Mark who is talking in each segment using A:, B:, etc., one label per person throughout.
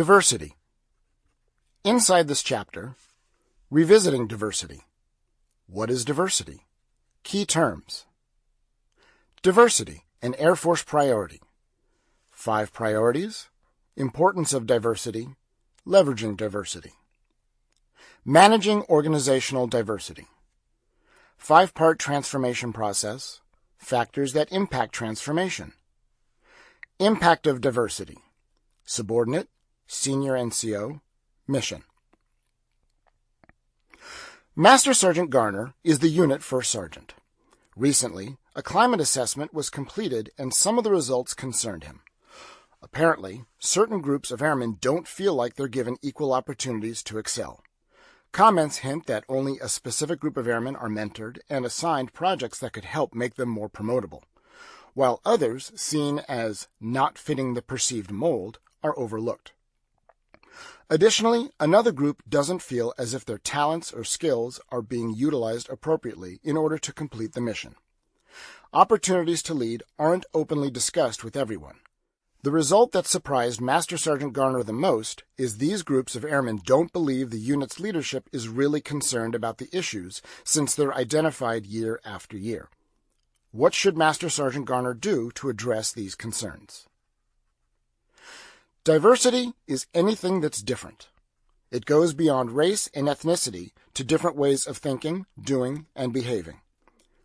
A: Diversity. Inside this chapter, revisiting diversity. What is diversity? Key terms. Diversity, an Air Force priority. Five priorities. Importance of diversity. Leveraging diversity. Managing organizational diversity. Five-part transformation process. Factors that impact transformation. Impact of diversity. Subordinate, Senior NCO, Mission. Master Sergeant Garner is the unit first sergeant. Recently, a climate assessment was completed and some of the results concerned him. Apparently, certain groups of airmen don't feel like they're given equal opportunities to excel. Comments hint that only a specific group of airmen are mentored and assigned projects that could help make them more promotable, while others, seen as not fitting the perceived mold, are overlooked. Additionally, another group doesn't feel as if their talents or skills are being utilized appropriately in order to complete the mission. Opportunities to lead aren't openly discussed with everyone. The result that surprised Master Sergeant Garner the most is these groups of airmen don't believe the unit's leadership is really concerned about the issues since they're identified year after year. What should Master Sergeant Garner do to address these concerns? Diversity is anything that's different. It goes beyond race and ethnicity to different ways of thinking, doing, and behaving.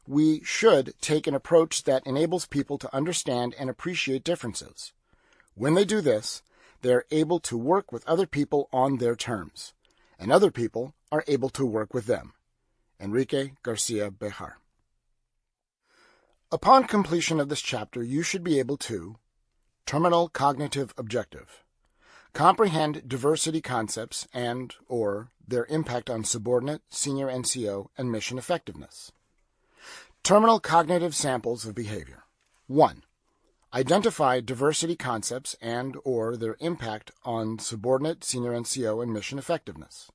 A: We should take an approach that enables people to understand and appreciate differences. When they do this, they are able to work with other people on their terms, and other people are able to work with them. Enrique Garcia Bejar. Upon completion of this chapter, you should be able to Terminal cognitive objective. Comprehend diversity concepts and or their impact on subordinate, senior NCO, and mission effectiveness. Terminal cognitive samples of behavior. 1. Identify diversity concepts and or their impact on subordinate, senior NCO, and mission effectiveness.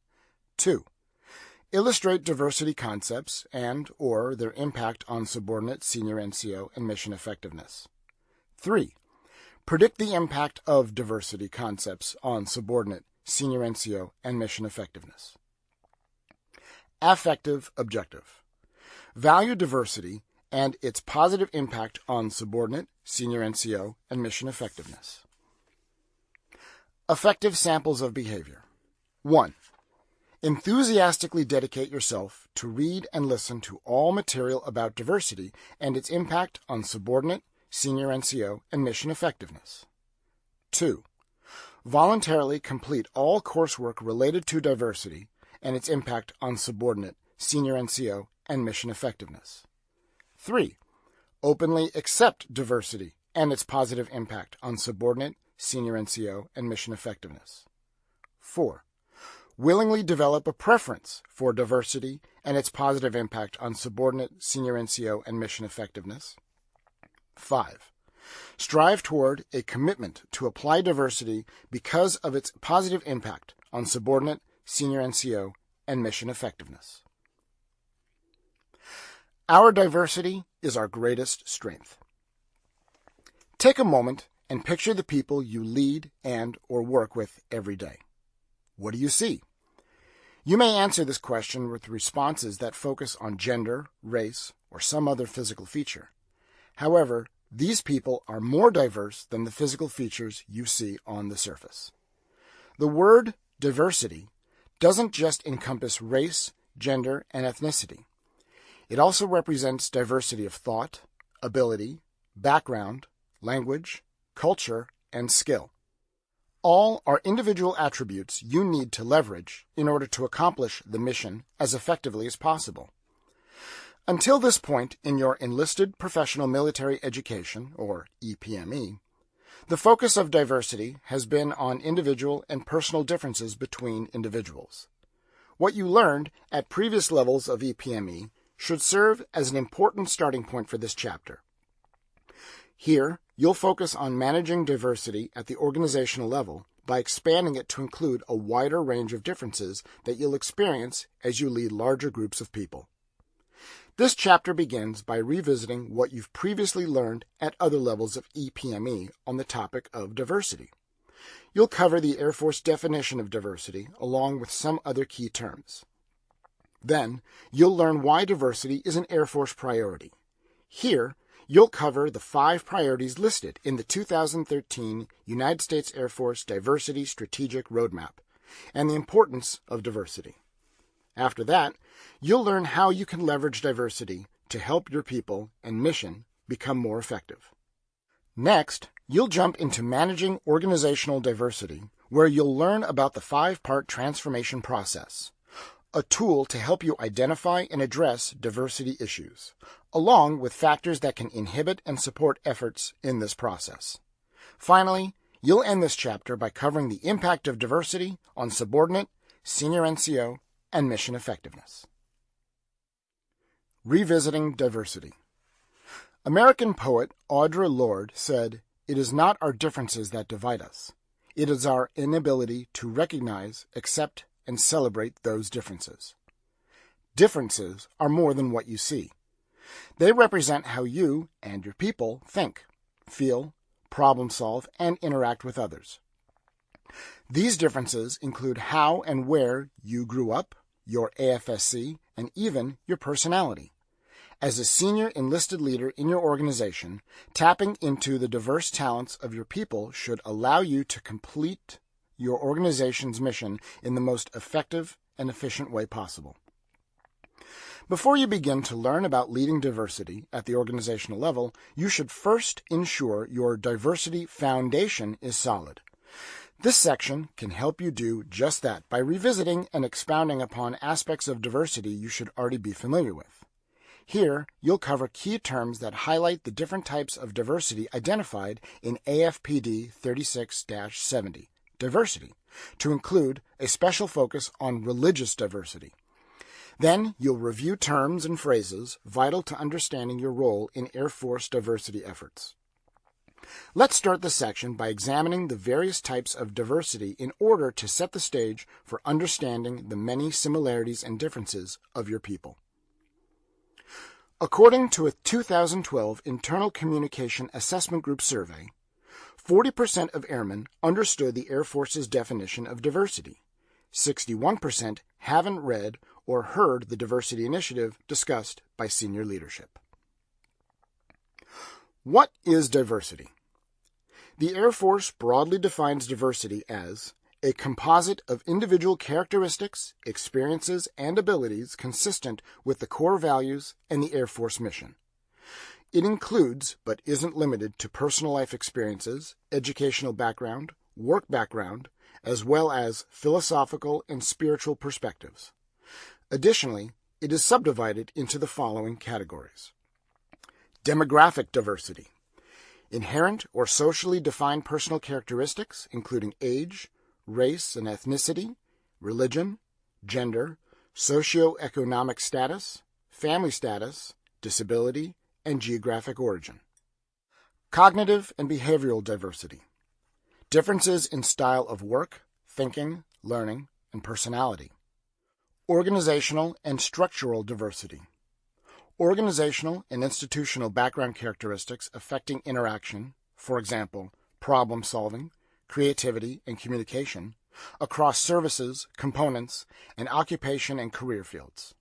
A: 2. Illustrate diversity concepts and or their impact on subordinate, senior NCO, and mission effectiveness. 3. Predict the impact of diversity concepts on subordinate, senior NCO, and mission effectiveness. Affective objective. Value diversity and its positive impact on subordinate, senior NCO, and mission effectiveness. Effective samples of behavior. 1. Enthusiastically dedicate yourself to read and listen to all material about diversity and its impact on subordinate, senior NCO, and mission effectiveness. 2. Voluntarily complete all coursework related to diversity and its impact on subordinate, senior NCO, and mission effectiveness. 3. Openly accept diversity and its positive impact on subordinate, senior NCO, and mission effectiveness. 4. Willingly develop a preference for diversity and its positive impact on subordinate, senior NCO, and mission effectiveness. 5. Strive toward a commitment to apply diversity because of its positive impact on subordinate, senior NCO, and mission effectiveness. Our diversity is our greatest strength. Take a moment and picture the people you lead and or work with every day. What do you see? You may answer this question with responses that focus on gender, race, or some other physical feature. However, these people are more diverse than the physical features you see on the surface. The word diversity doesn't just encompass race, gender, and ethnicity. It also represents diversity of thought, ability, background, language, culture, and skill. All are individual attributes you need to leverage in order to accomplish the mission as effectively as possible. Until this point in your enlisted professional military education, or EPME, the focus of diversity has been on individual and personal differences between individuals. What you learned at previous levels of EPME should serve as an important starting point for this chapter. Here, you'll focus on managing diversity at the organizational level by expanding it to include a wider range of differences that you'll experience as you lead larger groups of people. This chapter begins by revisiting what you've previously learned at other levels of EPME on the topic of diversity. you'll cover the Air Force definition of diversity along with some other key terms. Then, you'll learn why diversity is an Air Force priority. Here, you'll cover the five priorities listed in the 2013 United States Air Force Diversity Strategic Roadmap and the importance of diversity. After that, you'll learn how you can leverage diversity to help your people and mission become more effective. Next, you'll jump into managing organizational diversity, where you'll learn about the five-part transformation process, a tool to help you identify and address diversity issues, along with factors that can inhibit and support efforts in this process. Finally, you'll end this chapter by covering the impact of diversity on subordinate, senior NCO, and mission effectiveness. Revisiting Diversity American poet Audre Lorde said, It is not our differences that divide us. It is our inability to recognize, accept, and celebrate those differences. Differences are more than what you see. They represent how you and your people think, feel, problem solve, and interact with others. These differences include how and where you grew up, your AFSC, and even your personality. As a senior enlisted leader in your organization, tapping into the diverse talents of your people should allow you to complete your organization's mission in the most effective and efficient way possible. Before you begin to learn about leading diversity at the organizational level, you should first ensure your diversity foundation is solid. This section can help you do just that by revisiting and expounding upon aspects of diversity you should already be familiar with. Here, you'll cover key terms that highlight the different types of diversity identified in AFPD 36 70 diversity, to include a special focus on religious diversity. Then you'll review terms and phrases vital to understanding your role in Air Force diversity efforts. Let's start the section by examining the various types of diversity in order to set the stage for understanding the many similarities and differences of your people. According to a 2012 Internal Communication Assessment Group survey, 40% of airmen understood the Air Force's definition of diversity. 61% haven't read or heard the diversity initiative discussed by senior leadership. What is diversity? The Air Force broadly defines diversity as a composite of individual characteristics, experiences, and abilities consistent with the core values and the Air Force mission. It includes, but isn't limited to personal life experiences, educational background, work background, as well as philosophical and spiritual perspectives. Additionally, it is subdivided into the following categories. Demographic diversity. Inherent or socially defined personal characteristics, including age, race and ethnicity, religion, gender, socioeconomic status, family status, disability, and geographic origin. Cognitive and behavioral diversity. Differences in style of work, thinking, learning, and personality. Organizational and structural diversity. Organizational and institutional background characteristics affecting interaction, for example, problem solving, creativity, and communication, across services, components, and occupation and career fields.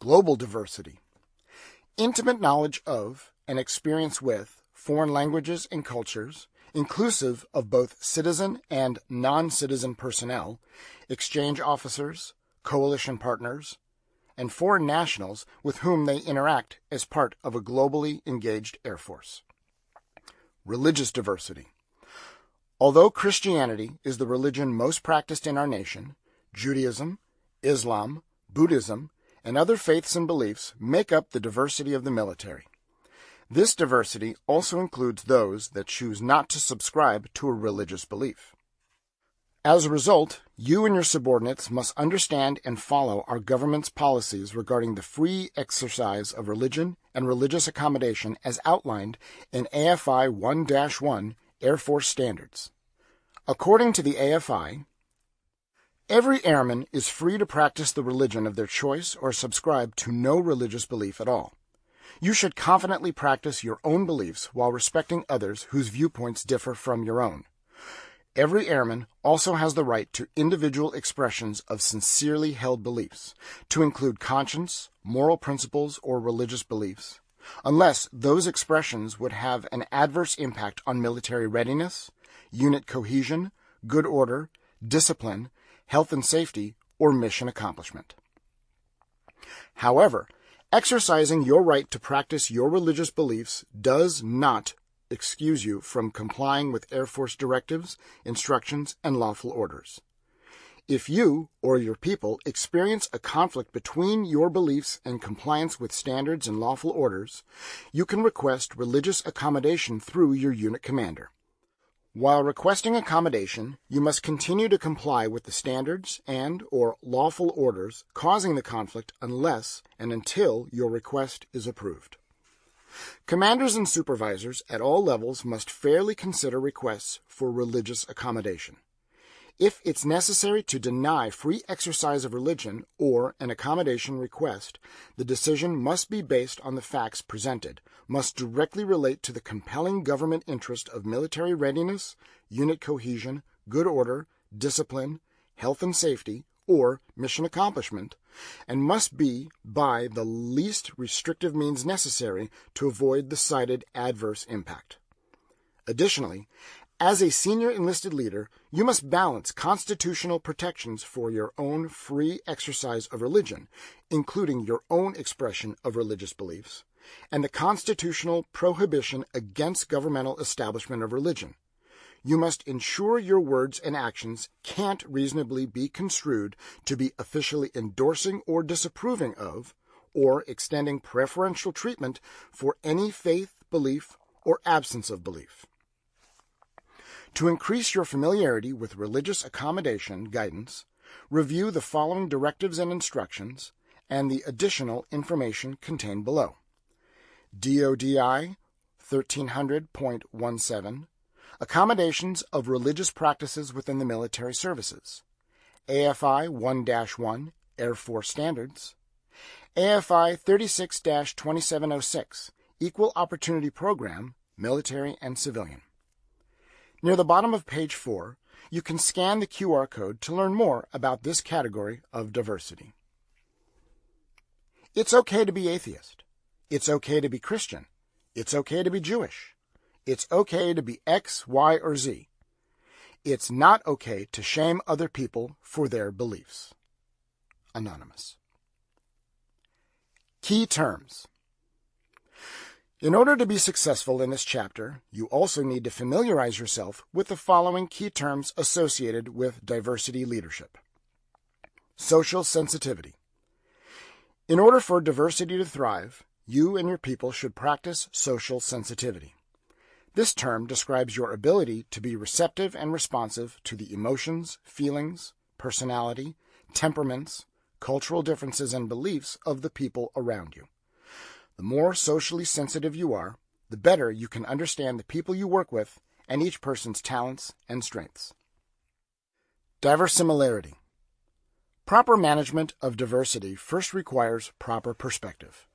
A: Global diversity intimate knowledge of and experience with foreign languages and cultures, inclusive of both citizen and non-citizen personnel, exchange officers, coalition partners, and foreign nationals with whom they interact as part of a globally engaged Air Force. Religious diversity. Although Christianity is the religion most practiced in our nation, Judaism, Islam, Buddhism, and other faiths and beliefs make up the diversity of the military. This diversity also includes those that choose not to subscribe to a religious belief. As a result, you and your subordinates must understand and follow our government's policies regarding the free exercise of religion and religious accommodation as outlined in AFI 1 1 Air Force Standards. According to the AFI, Every airman is free to practice the religion of their choice or subscribe to no religious belief at all. You should confidently practice your own beliefs while respecting others whose viewpoints differ from your own. Every airman also has the right to individual expressions of sincerely held beliefs, to include conscience, moral principles, or religious beliefs, unless those expressions would have an adverse impact on military readiness, unit cohesion, good order, discipline, health and safety, or mission accomplishment. However, exercising your right to practice your religious beliefs does not excuse you from complying with Air Force directives, instructions, and lawful orders. If you or your people experience a conflict between your beliefs and compliance with standards and lawful orders, you can request religious accommodation through your unit commander. While requesting accommodation, you must continue to comply with the standards and or lawful orders causing the conflict unless and until your request is approved. Commanders and supervisors at all levels must fairly consider requests for religious accommodation. If it's necessary to deny free exercise of religion or an accommodation request, the decision must be based on the facts presented, must directly relate to the compelling government interest of military readiness, unit cohesion, good order, discipline, health and safety, or mission accomplishment, and must be by the least restrictive means necessary to avoid the cited adverse impact. Additionally, as a senior enlisted leader, you must balance constitutional protections for your own free exercise of religion, including your own expression of religious beliefs, and the constitutional prohibition against governmental establishment of religion. You must ensure your words and actions can't reasonably be construed to be officially endorsing or disapproving of, or extending preferential treatment for any faith, belief, or absence of belief. To increase your familiarity with religious accommodation guidance, review the following directives and instructions and the additional information contained below. DODI 1300.17 Accommodations of religious practices within the military services. AFI 1 1 Air Force Standards. AFI 36 2706 Equal Opportunity Program, Military and Civilian. Near the bottom of page 4, you can scan the QR code to learn more about this category of diversity. It's okay to be atheist. It's okay to be Christian. It's okay to be Jewish. It's okay to be X, Y, or Z. It's not okay to shame other people for their beliefs. Anonymous. Key terms in order to be successful in this chapter, you also need to familiarize yourself with the following key terms associated with diversity leadership. Social sensitivity. In order for diversity to thrive, you and your people should practice social sensitivity. This term describes your ability to be receptive and responsive to the emotions, feelings, personality, temperaments, cultural differences, and beliefs of the people around you. The more socially sensitive you are, the better you can understand the people you work with and each person's talents and strengths. Diversimilarity. Proper management of diversity first requires proper perspective.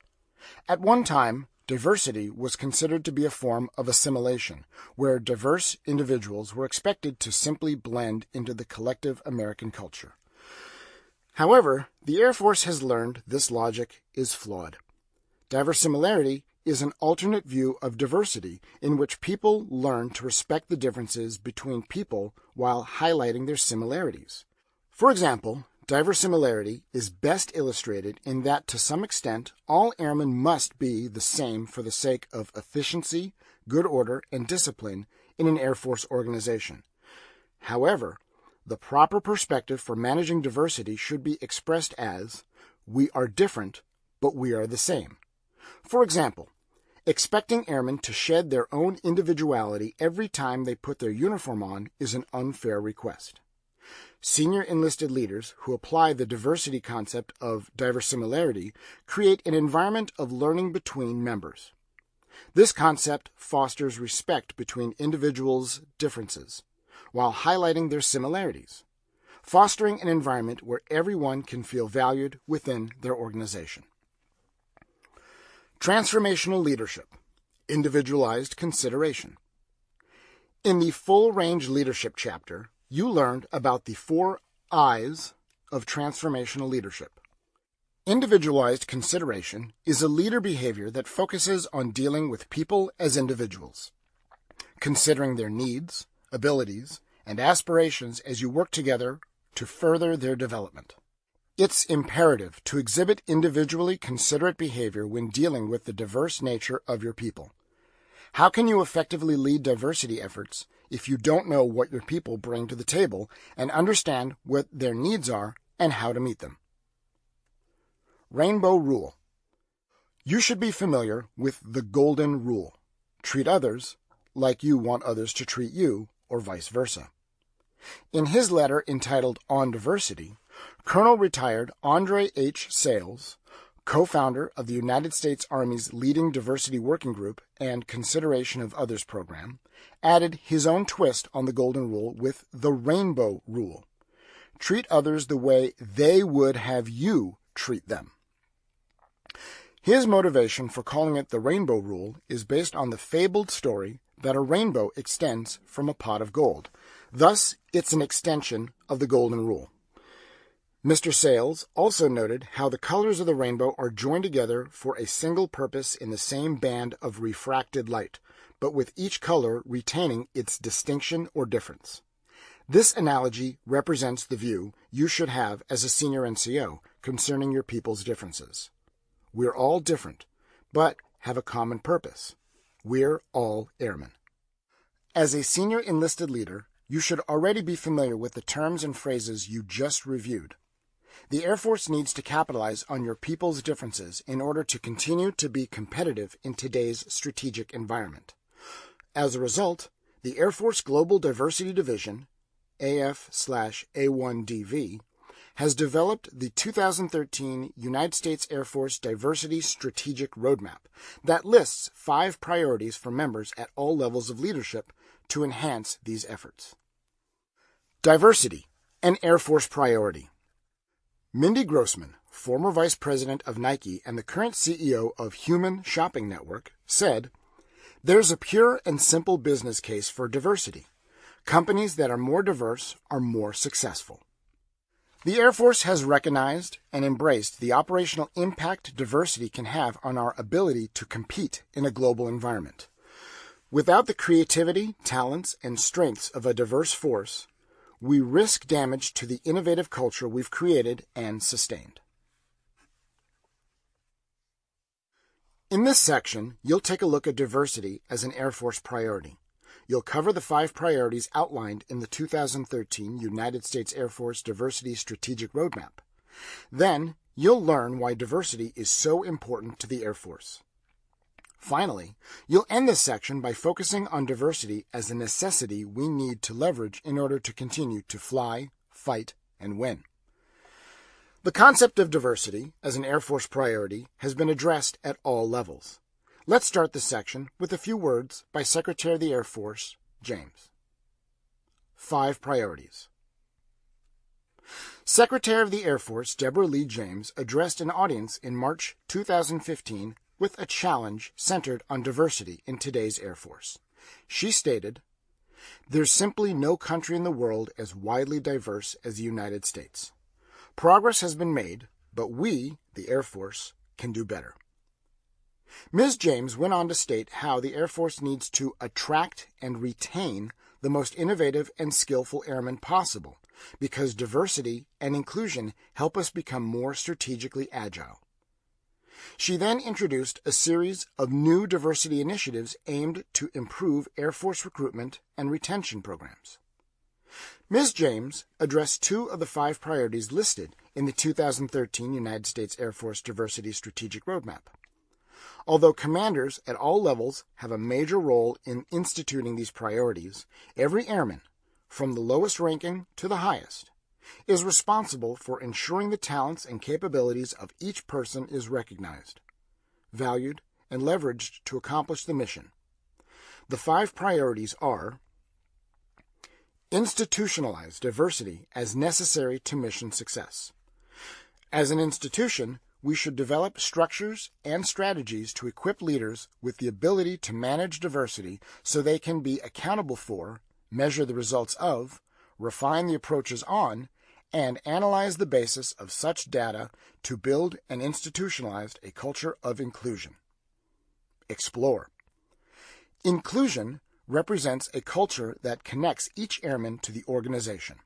A: At one time, diversity was considered to be a form of assimilation, where diverse individuals were expected to simply blend into the collective American culture. However, the Air Force has learned this logic is flawed. Diversimilarity is an alternate view of diversity in which people learn to respect the differences between people while highlighting their similarities. For example, diversimilarity is best illustrated in that to some extent all airmen must be the same for the sake of efficiency, good order, and discipline in an Air Force organization. However, the proper perspective for managing diversity should be expressed as we are different, but we are the same. For example, expecting airmen to shed their own individuality every time they put their uniform on is an unfair request. Senior enlisted leaders who apply the diversity concept of diversimilarity create an environment of learning between members. This concept fosters respect between individuals' differences while highlighting their similarities, fostering an environment where everyone can feel valued within their organization. Transformational leadership, individualized consideration. In the Full Range Leadership chapter, you learned about the four I's of transformational leadership. Individualized consideration is a leader behavior that focuses on dealing with people as individuals, considering their needs, abilities, and aspirations as you work together to further their development. It's imperative to exhibit individually considerate behavior when dealing with the diverse nature of your people. How can you effectively lead diversity efforts if you don't know what your people bring to the table and understand what their needs are and how to meet them? Rainbow Rule You should be familiar with the Golden Rule. Treat others like you want others to treat you, or vice versa. In his letter entitled On Diversity, Colonel retired Andre H. Sayles, co-founder of the United States Army's leading diversity working group and Consideration of Others program, added his own twist on the Golden Rule with the Rainbow Rule. Treat others the way they would have you treat them. His motivation for calling it the Rainbow Rule is based on the fabled story that a rainbow extends from a pot of gold. Thus, it's an extension of the Golden Rule. Mr. Sayles also noted how the colors of the rainbow are joined together for a single purpose in the same band of refracted light, but with each color retaining its distinction or difference. This analogy represents the view you should have as a senior NCO concerning your people's differences. We're all different, but have a common purpose. We're all airmen. As a senior enlisted leader, you should already be familiar with the terms and phrases you just reviewed. The Air Force needs to capitalize on your people's differences in order to continue to be competitive in today's strategic environment. As a result, the Air Force Global Diversity Division, AF/A1DV, has developed the 2013 United States Air Force Diversity Strategic Roadmap that lists five priorities for members at all levels of leadership to enhance these efforts. Diversity, an Air Force priority. Mindy Grossman, former vice president of Nike and the current CEO of Home Shopping Network, said, There's a pure and simple business case for diversity. Companies that are more diverse are more successful. The Air Force has recognized and embraced the operational impact diversity can have on our ability to compete in a global environment. Without the creativity, talents, and strengths of a diverse force, we risk damage to the innovative culture we've created and sustained. In this section, you'll take a look at diversity as an Air Force priority. You'll cover the five priorities outlined in the 2013 United States Air Force Diversity Strategic Roadmap. Then, you'll learn why diversity is so important to the Air Force. Finally, you'll end this section by focusing on diversity as a necessity we need to leverage in order to continue to fly, fight, and win. The concept of diversity as an Air Force priority has been addressed at all levels. Let's start this section with a few words by Secretary of the Air Force, James. Five priorities. Secretary of the Air Force Deborah Lee James addressed an audience in March 2015 with a challenge centered on diversity in today's Air Force. She stated, There's simply no country in the world as widely diverse as the United States. Progress has been made, but we, the Air Force, can do better. Ms. James went on to state how the Air Force needs to attract and retain the most innovative and skillful airmen possible because diversity and inclusion help us become more strategically agile. She then introduced a series of new diversity initiatives aimed to improve Air Force recruitment and retention programs. Ms. James addressed two of the five priorities listed in the 2013 United States Air Force Diversity Strategic Roadmap. Although commanders at all levels have a major role in instituting these priorities, every airman, from the lowest ranking to the highest, is responsible for ensuring the talents and capabilities of each person is recognized, valued, and leveraged to accomplish the mission. The five priorities are institutionalize diversity as necessary to mission success. As an institution, we should develop structures and strategies to equip leaders with the ability to manage diversity so they can be accountable for, measure the results of, refine the approaches on, and analyze the basis of such data to build and institutionalize a culture of inclusion. Explore. Inclusion represents a culture that connects each airman to the organization.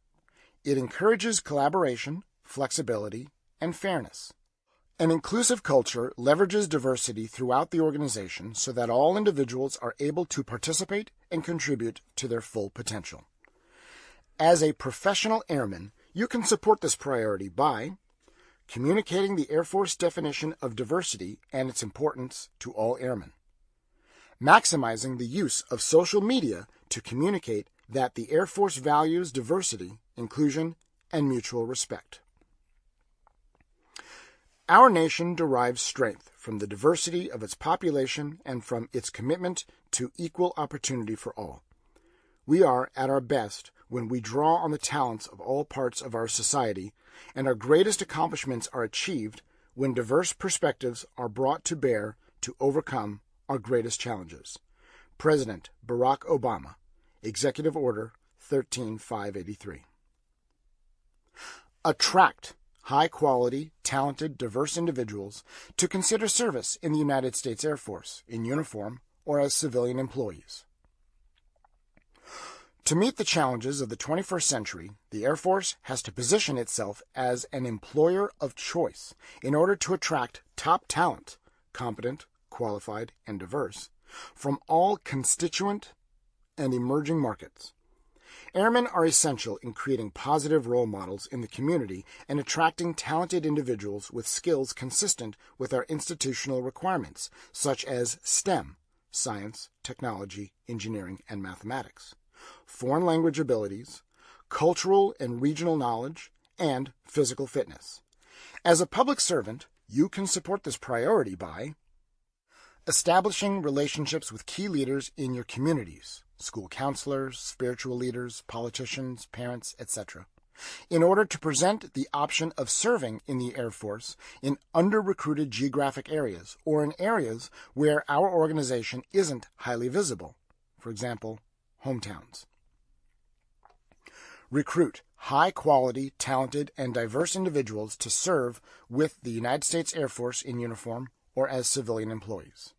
A: It encourages collaboration, flexibility, and fairness. An inclusive culture leverages diversity throughout the organization so that all individuals are able to participate and contribute to their full potential. As a professional airman, you can support this priority by communicating the Air Force definition of diversity and its importance to all airmen, maximizing the use of social media to communicate that the Air Force values diversity, inclusion, and mutual respect. Our nation derives strength from the diversity of its population and from its commitment to equal opportunity for all. We are at our best when we draw on the talents of all parts of our society, and our greatest accomplishments are achieved when diverse perspectives are brought to bear to overcome our greatest challenges. President Barack Obama, Executive Order 13583. Attract high quality, talented, diverse individuals to consider service in the United States Air Force in uniform or as civilian employees. To meet the challenges of the 21st century, the Air Force has to position itself as an employer of choice in order to attract top talent, competent, qualified, and diverse, from all constituent and emerging markets. Airmen are essential in creating positive role models in the community and attracting talented individuals with skills consistent with our institutional requirements, such as STEM science, technology, engineering, and mathematics, foreign language abilities, cultural and regional knowledge, and physical fitness. As a public servant, you can support this priority by establishing relationships with key leaders in your communities, school counselors, spiritual leaders, politicians, parents, etc., in order to present the option of serving in the Air Force in under-recruited geographic areas or in areas where our organization isn't highly visible, for example, hometowns. Recruit high-quality, talented, and diverse individuals to serve with the United States Air Force in uniform or as civilian employees.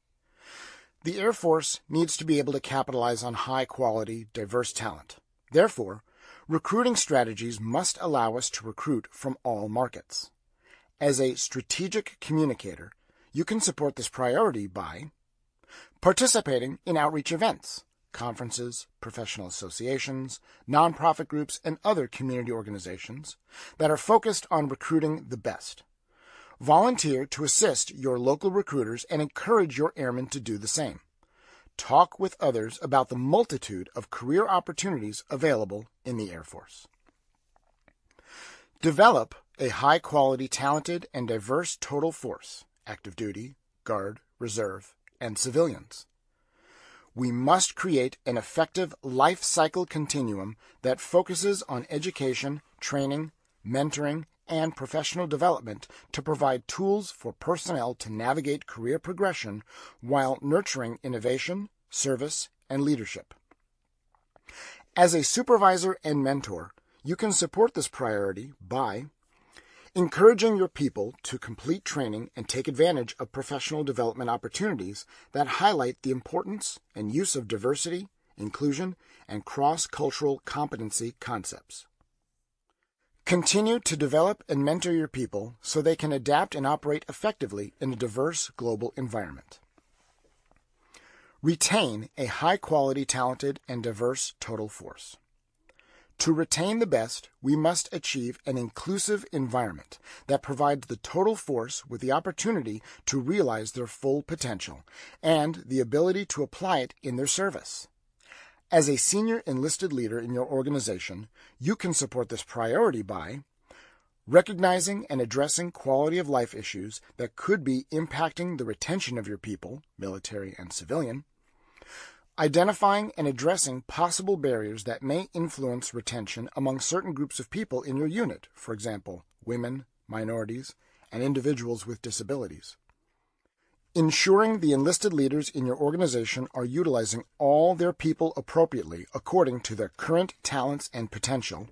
A: The Air Force needs to be able to capitalize on high quality, diverse talent. Therefore, recruiting strategies must allow us to recruit from all markets. As a strategic communicator, you can support this priority by participating in outreach events, conferences, professional associations, nonprofit groups, and other community organizations that are focused on recruiting the best. Volunteer to assist your local recruiters and encourage your airmen to do the same. Talk with others about the multitude of career opportunities available in the Air Force. Develop a high quality, talented, and diverse total force active duty, guard, reserve, and civilians. We must create an effective life cycle continuum that focuses on education, training, mentoring, and professional development to provide tools for personnel to navigate career progression while nurturing innovation, service, and leadership. As a supervisor and mentor, you can support this priority by encouraging your people to complete training and take advantage of professional development opportunities that highlight the importance and use of diversity, inclusion, and cross-cultural competency concepts. Continue to develop and mentor your people so they can adapt and operate effectively in a diverse global environment. Retain a high quality, talented, and diverse total force. To retain the best, we must achieve an inclusive environment that provides the total force with the opportunity to realize their full potential and the ability to apply it in their service. As a senior enlisted leader in your organization, you can support this priority by recognizing and addressing quality of life issues that could be impacting the retention of your people, military and civilian, identifying and addressing possible barriers that may influence retention among certain groups of people in your unit, for example, women, minorities, and individuals with disabilities. Ensuring the enlisted leaders in your organization are utilizing all their people appropriately according to their current talents and potential.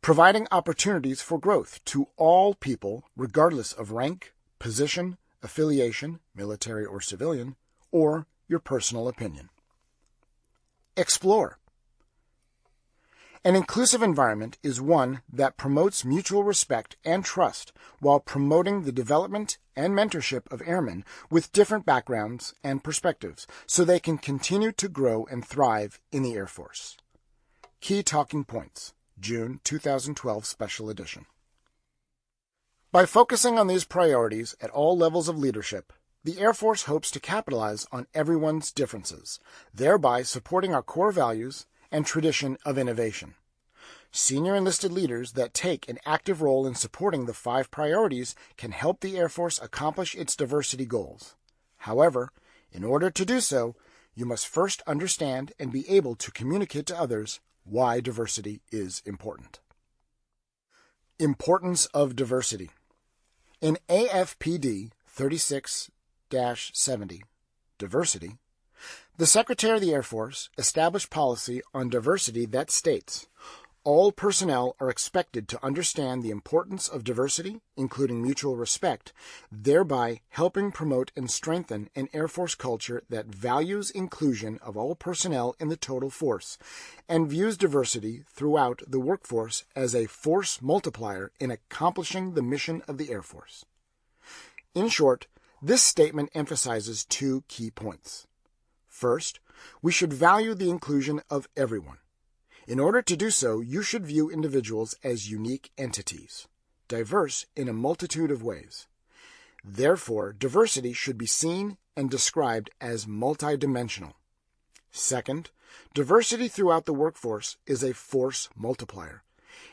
A: Providing opportunities for growth to all people, regardless of rank, position, affiliation, military or civilian, or your personal opinion. Explore. An inclusive environment is one that promotes mutual respect and trust while promoting the development and mentorship of airmen with different backgrounds and perspectives so they can continue to grow and thrive in the Air Force. Key Talking Points, June 2012 Special Edition. By focusing on these priorities at all levels of leadership, the Air Force hopes to capitalize on everyone's differences, thereby supporting our core values and tradition of innovation. Senior enlisted leaders that take an active role in supporting the five priorities can help the Air Force accomplish its diversity goals. However, in order to do so, you must first understand and be able to communicate to others why diversity is important. Importance of diversity. In AFPD 36 70, Diversity, the Secretary of the Air Force established policy on diversity that states all personnel are expected to understand the importance of diversity, including mutual respect, thereby helping promote and strengthen an Air Force culture that values inclusion of all personnel in the total force and views diversity throughout the workforce as a force multiplier in accomplishing the mission of the Air Force. In short, this statement emphasizes two key points. First, we should value the inclusion of everyone. In order to do so, you should view individuals as unique entities, diverse in a multitude of ways. Therefore, diversity should be seen and described as multidimensional. Second, diversity throughout the workforce is a force multiplier.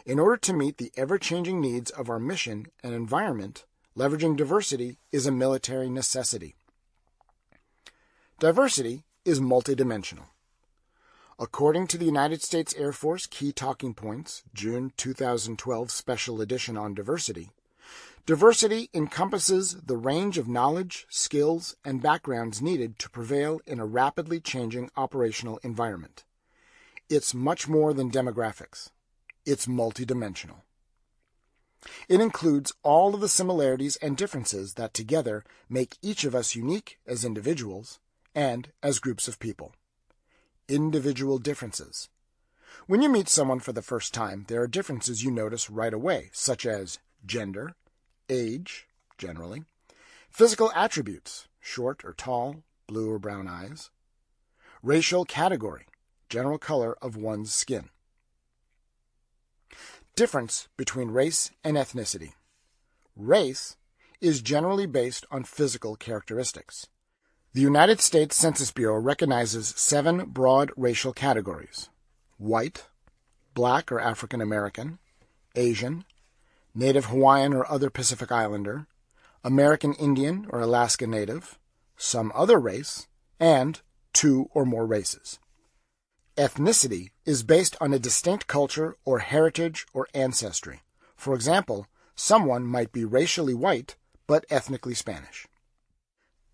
A: In order to meet the ever changing needs of our mission and environment, leveraging diversity is a military necessity. Diversity is multidimensional. According to the United States Air Force Key Talking Points, June 2012 Special Edition on Diversity, diversity encompasses the range of knowledge, skills, and backgrounds needed to prevail in a rapidly changing operational environment. It's much more than demographics. It's multidimensional. It includes all of the similarities and differences that together make each of us unique as individuals and as groups of people. Individual differences. When you meet someone for the first time, there are differences you notice right away, such as gender, age, generally, physical attributes, short or tall, blue or brown eyes, racial category, general color of one's skin. Difference between race and ethnicity. Race is generally based on physical characteristics. The United States Census Bureau recognizes seven broad racial categories white, black or African American, Asian, Native Hawaiian or other Pacific Islander, American Indian or Alaska Native, some other race, and two or more races. Ethnicity is based on a distinct culture or heritage or ancestry. For example, someone might be racially white but ethnically Spanish.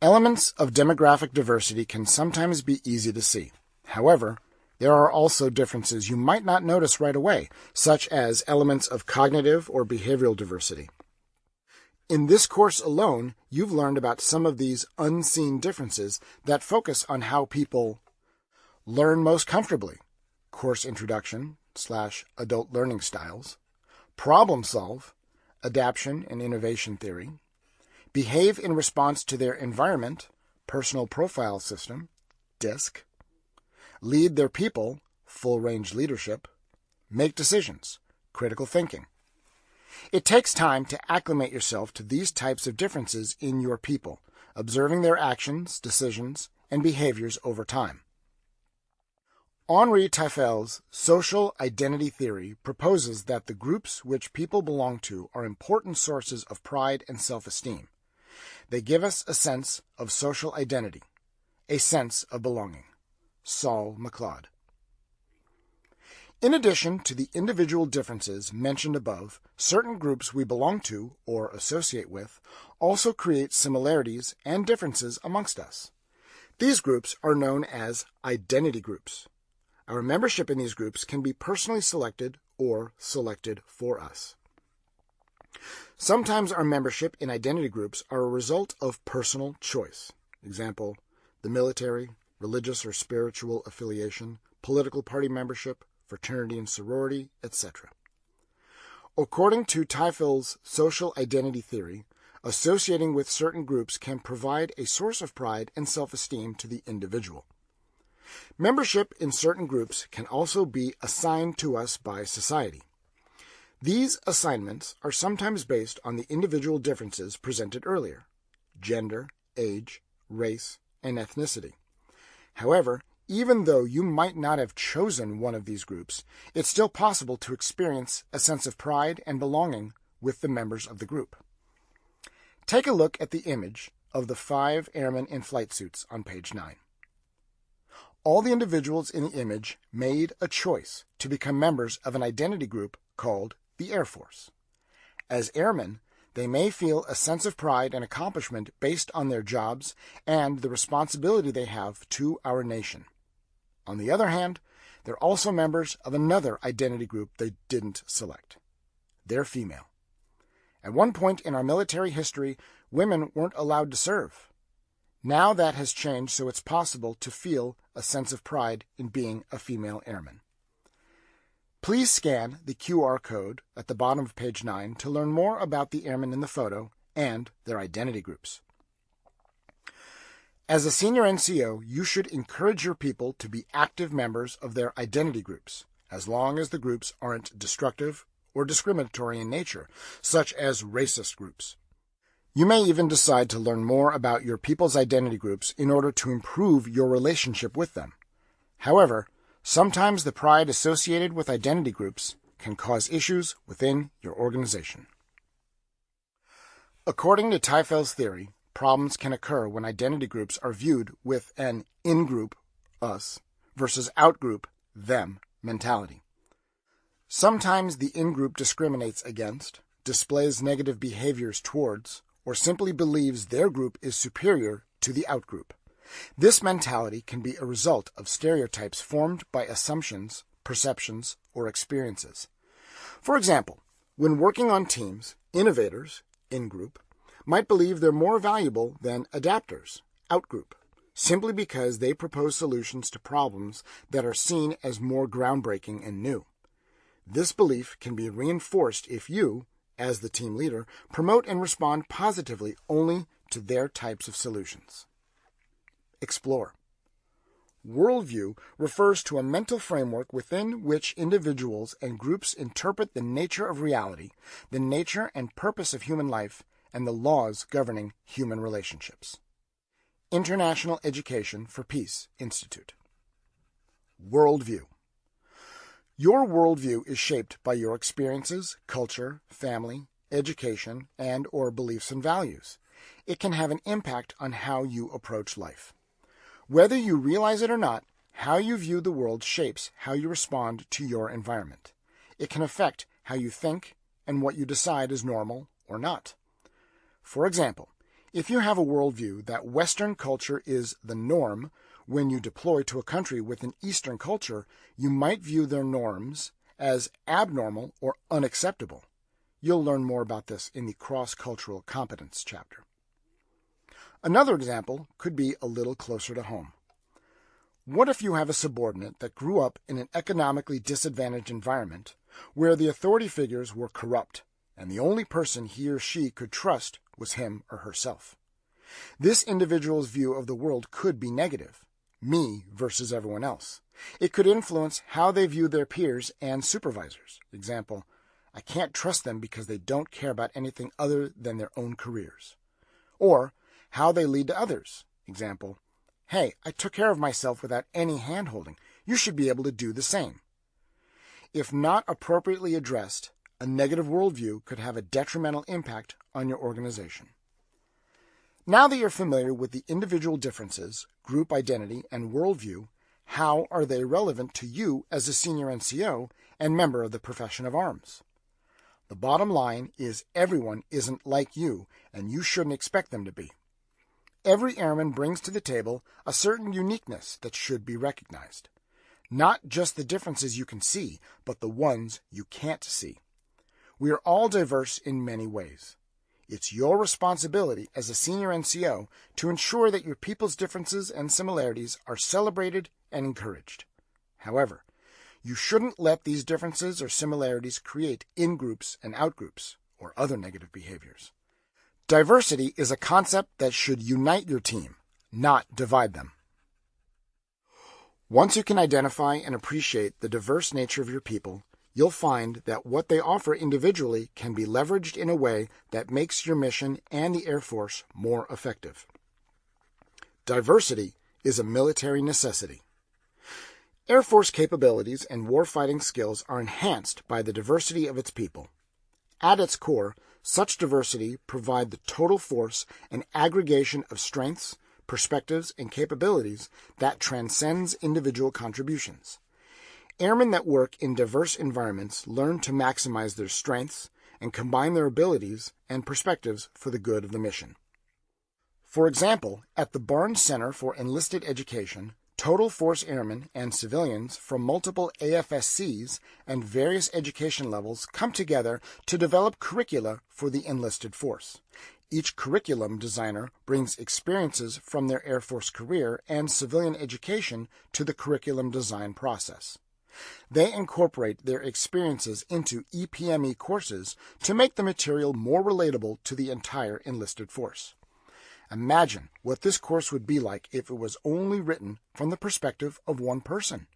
A: Elements of demographic diversity can sometimes be easy to see. However, there are also differences you might not notice right away, such as elements of cognitive or behavioral diversity. In this course alone, you've learned about some of these unseen differences that focus on how people learn most comfortably, course introduction slash adult learning styles, problem solve, adaptation and innovation theory, behave in response to their environment, personal profile system, DISC, lead their people, full range leadership, make decisions, critical thinking. It takes time to acclimate yourself to these types of differences in your people, observing their actions, decisions, and behaviors over time. Henri Tajfel's social identity theory proposes that the groups which people belong to are important sources of pride and self esteem. They give us a sense of social identity, a sense of belonging. Saul McLeod. In addition to the individual differences mentioned above, certain groups we belong to or associate with also create similarities and differences amongst us. These groups are known as identity groups. Our membership in these groups can be personally selected or selected for us. Sometimes our membership in identity groups are a result of personal choice. Example, the military, religious or spiritual affiliation, political party membership, fraternity and sorority, etc. According to Tajfel's social identity theory, associating with certain groups can provide a source of pride and self-esteem to the individual. Membership in certain groups can also be assigned to us by society. These assignments are sometimes based on the individual differences presented earlier gender, age, race, and ethnicity. However, even though you might not have chosen one of these groups, it's still possible to experience a sense of pride and belonging with the members of the group. Take a look at the image of the five airmen in flight suits on page 9. All the individuals in the image made a choice to become members of an identity group called the Air Force. As airmen, they may feel a sense of pride and accomplishment based on their jobs and the responsibility they have to our nation. On the other hand, they're also members of another identity group they didn't select. They're female. At one point in our military history, women weren't allowed to serve. Now that has changed so it's possible to feel a sense of pride in being a female airman. Please scan the QR code at the bottom of page 9 to learn more about the airmen in the photo and their identity groups. As a senior NCO, you should encourage your people to be active members of their identity groups, as long as the groups aren't destructive or discriminatory in nature, such as racist groups. You may even decide to learn more about your people's identity groups in order to improve your relationship with them. However, Sometimes the pride associated with identity groups can cause issues within your organization. According to Tajfel's theory, problems can occur when identity groups are viewed with an in-group, us, versus out-group, them, mentality. Sometimes the in-group discriminates against, displays negative behaviors towards, or simply believes their group is superior to the out-group. This mentality can be a result of stereotypes formed by assumptions, perceptions, or experiences. For example, when working on teams, innovators, in group, might believe they're more valuable than adapters, out group, simply because they propose solutions to problems that are seen as more groundbreaking and new. This belief can be reinforced if you, as the team leader, promote and respond positively only to their types of solutions. Explore. Worldview refers to a mental framework within which individuals and groups interpret the nature of reality, the nature and purpose of human life, and the laws governing human relationships. International Education for Peace Institute. Worldview. Your worldview is shaped by your experiences, culture, family, education, and or beliefs and values. It can have an impact on how you approach life. Whether you realize it or not, how you view the world shapes how you respond to your environment. It can affect how you think and what you decide is normal or not. For example, if you have a worldview that Western culture is the norm, when you deploy to a country with an Eastern culture, you might view their norms as abnormal or unacceptable. You'll learn more about this in the cross-cultural competence chapter. Another example could be a little closer to home. What if you have a subordinate that grew up in an economically disadvantaged environment where the authority figures were corrupt and the only person he or she could trust was him or herself? This individual's view of the world could be negative, me versus everyone else. It could influence how they view their peers and supervisors. Example, I can't trust them because they don't care about anything other than their own careers. Or, how they lead to others. Example, hey, I took care of myself without any hand-holding. You should be able to do the same. If not appropriately addressed, a negative worldview could have a detrimental impact on your organization. Now that you're familiar with the individual differences, group identity, and worldview, how are they relevant to you as a senior NCO, and member of the profession of arms. The bottom line is everyone isn't like you, and you shouldn't expect them to be. Every airman brings to the table a certain uniqueness that should be recognized. Not just the differences you can see, but the ones you can't see. We are all diverse in many ways. It's your responsibility as a senior NCO to ensure that your people's differences and similarities are celebrated and encouraged. However, you shouldn't let these differences or similarities create in groups and out groups or other negative behaviors. Diversity is a concept that should unite your team, not divide them. Once you can identify and appreciate the diverse nature of your people, you'll find that what they offer individually can be leveraged in a way that makes your mission and the Air Force more effective. Diversity is a military necessity. Air Force capabilities and warfighting skills are enhanced by the diversity of its people. At its core, such diversity provide the total force and aggregation of strengths, perspectives, and capabilities that transcends individual contributions. Airmen that work in diverse environments learn to maximize their strengths and combine their abilities and perspectives for the good of the mission. For example, at the Barnes Center for Enlisted Education, total force airmen and civilians from multiple AFSCs and various education levels come together to develop curricula for the enlisted force. Each curriculum designer brings experiences from their Air Force career and civilian education to the curriculum design process. They incorporate their experiences into EPME courses to make the material more relatable to the entire enlisted force. Imagine what this course would be like if it was only written from the perspective of one person.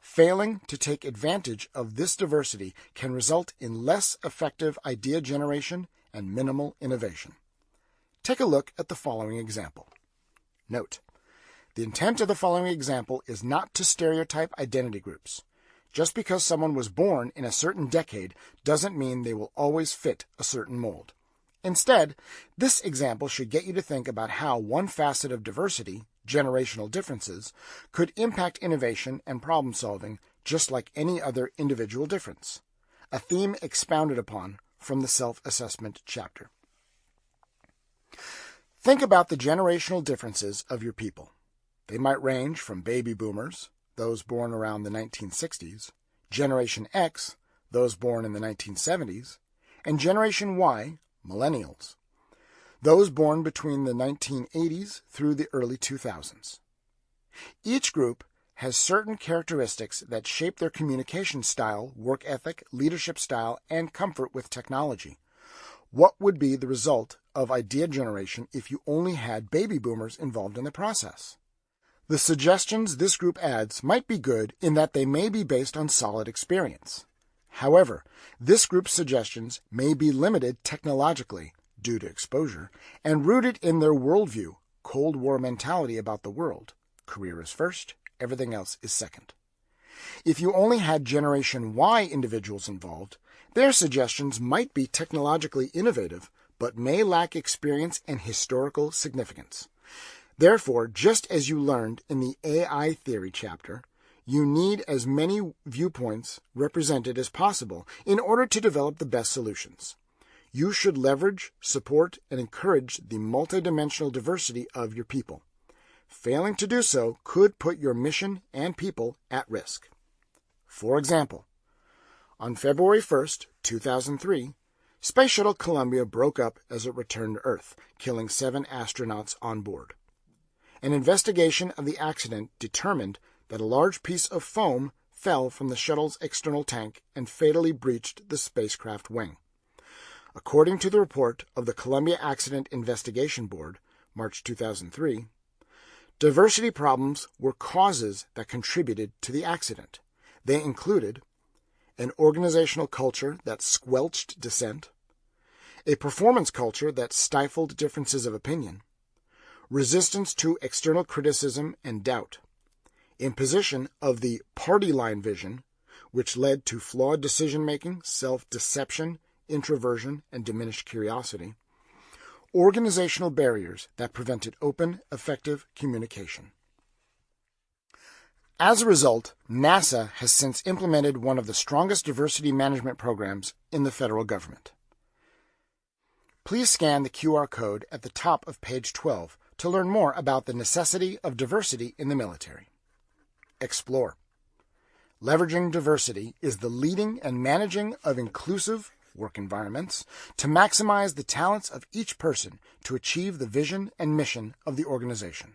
A: Failing to take advantage of this diversity can result in less effective idea generation and minimal innovation. Take a look at the following example. Note, the intent of the following example is not to stereotype identity groups. Just because someone was born in a certain decade doesn't mean they will always fit a certain mold. Instead, this example should get you to think about how one facet of diversity, generational differences, could impact innovation and problem solving just like any other individual difference. A theme expounded upon from the self assessment chapter. Think about the generational differences of your people. They might range from baby boomers, those born around the 1960s, Generation X, those born in the 1970s, and Generation Y, millennials, those born between the 1980s through the early 2000s. Each group has certain characteristics that shape their communication style, work ethic, leadership style, and comfort with technology. What would be the result of idea generation if you only had baby boomers involved in the process? The suggestions this group adds might be good in that they may be based on solid experience. However, this group's suggestions may be limited technologically due to exposure and rooted in their worldview, Cold War mentality about the world. Career is first, everything else is second. If you only had Generation Y individuals involved, their suggestions might be technologically innovative, but may lack experience and historical significance. Therefore, just as you learned in the AI theory chapter, you need as many viewpoints represented as possible in order to develop the best solutions. You should leverage, support, and encourage the multidimensional diversity of your people. Failing to do so could put your mission and people at risk. For example, on February 1st, 2003, Space Shuttle Columbia broke up as it returned to Earth, killing seven astronauts on board. An investigation of the accident determined that a large piece of foam fell from the shuttle's external tank and fatally breached the spacecraft wing. According to the report of the Columbia Accident Investigation Board, March 2003, diversity problems were causes that contributed to the accident. They included an organizational culture that squelched dissent, a performance culture that stifled differences of opinion, resistance to external criticism and doubt, imposition of the party line vision, which led to flawed decision making, self deception, introversion, and diminished curiosity, organizational barriers that prevented open, effective communication. As a result, NASA has since implemented one of the strongest diversity management programs in the federal government. Please scan the QR code at the top of page 12 to learn more about the necessity of diversity in the military. Explore. Leveraging diversity is the leading and managing of inclusive work environments to maximize the talents of each person to achieve the vision and mission of the organization.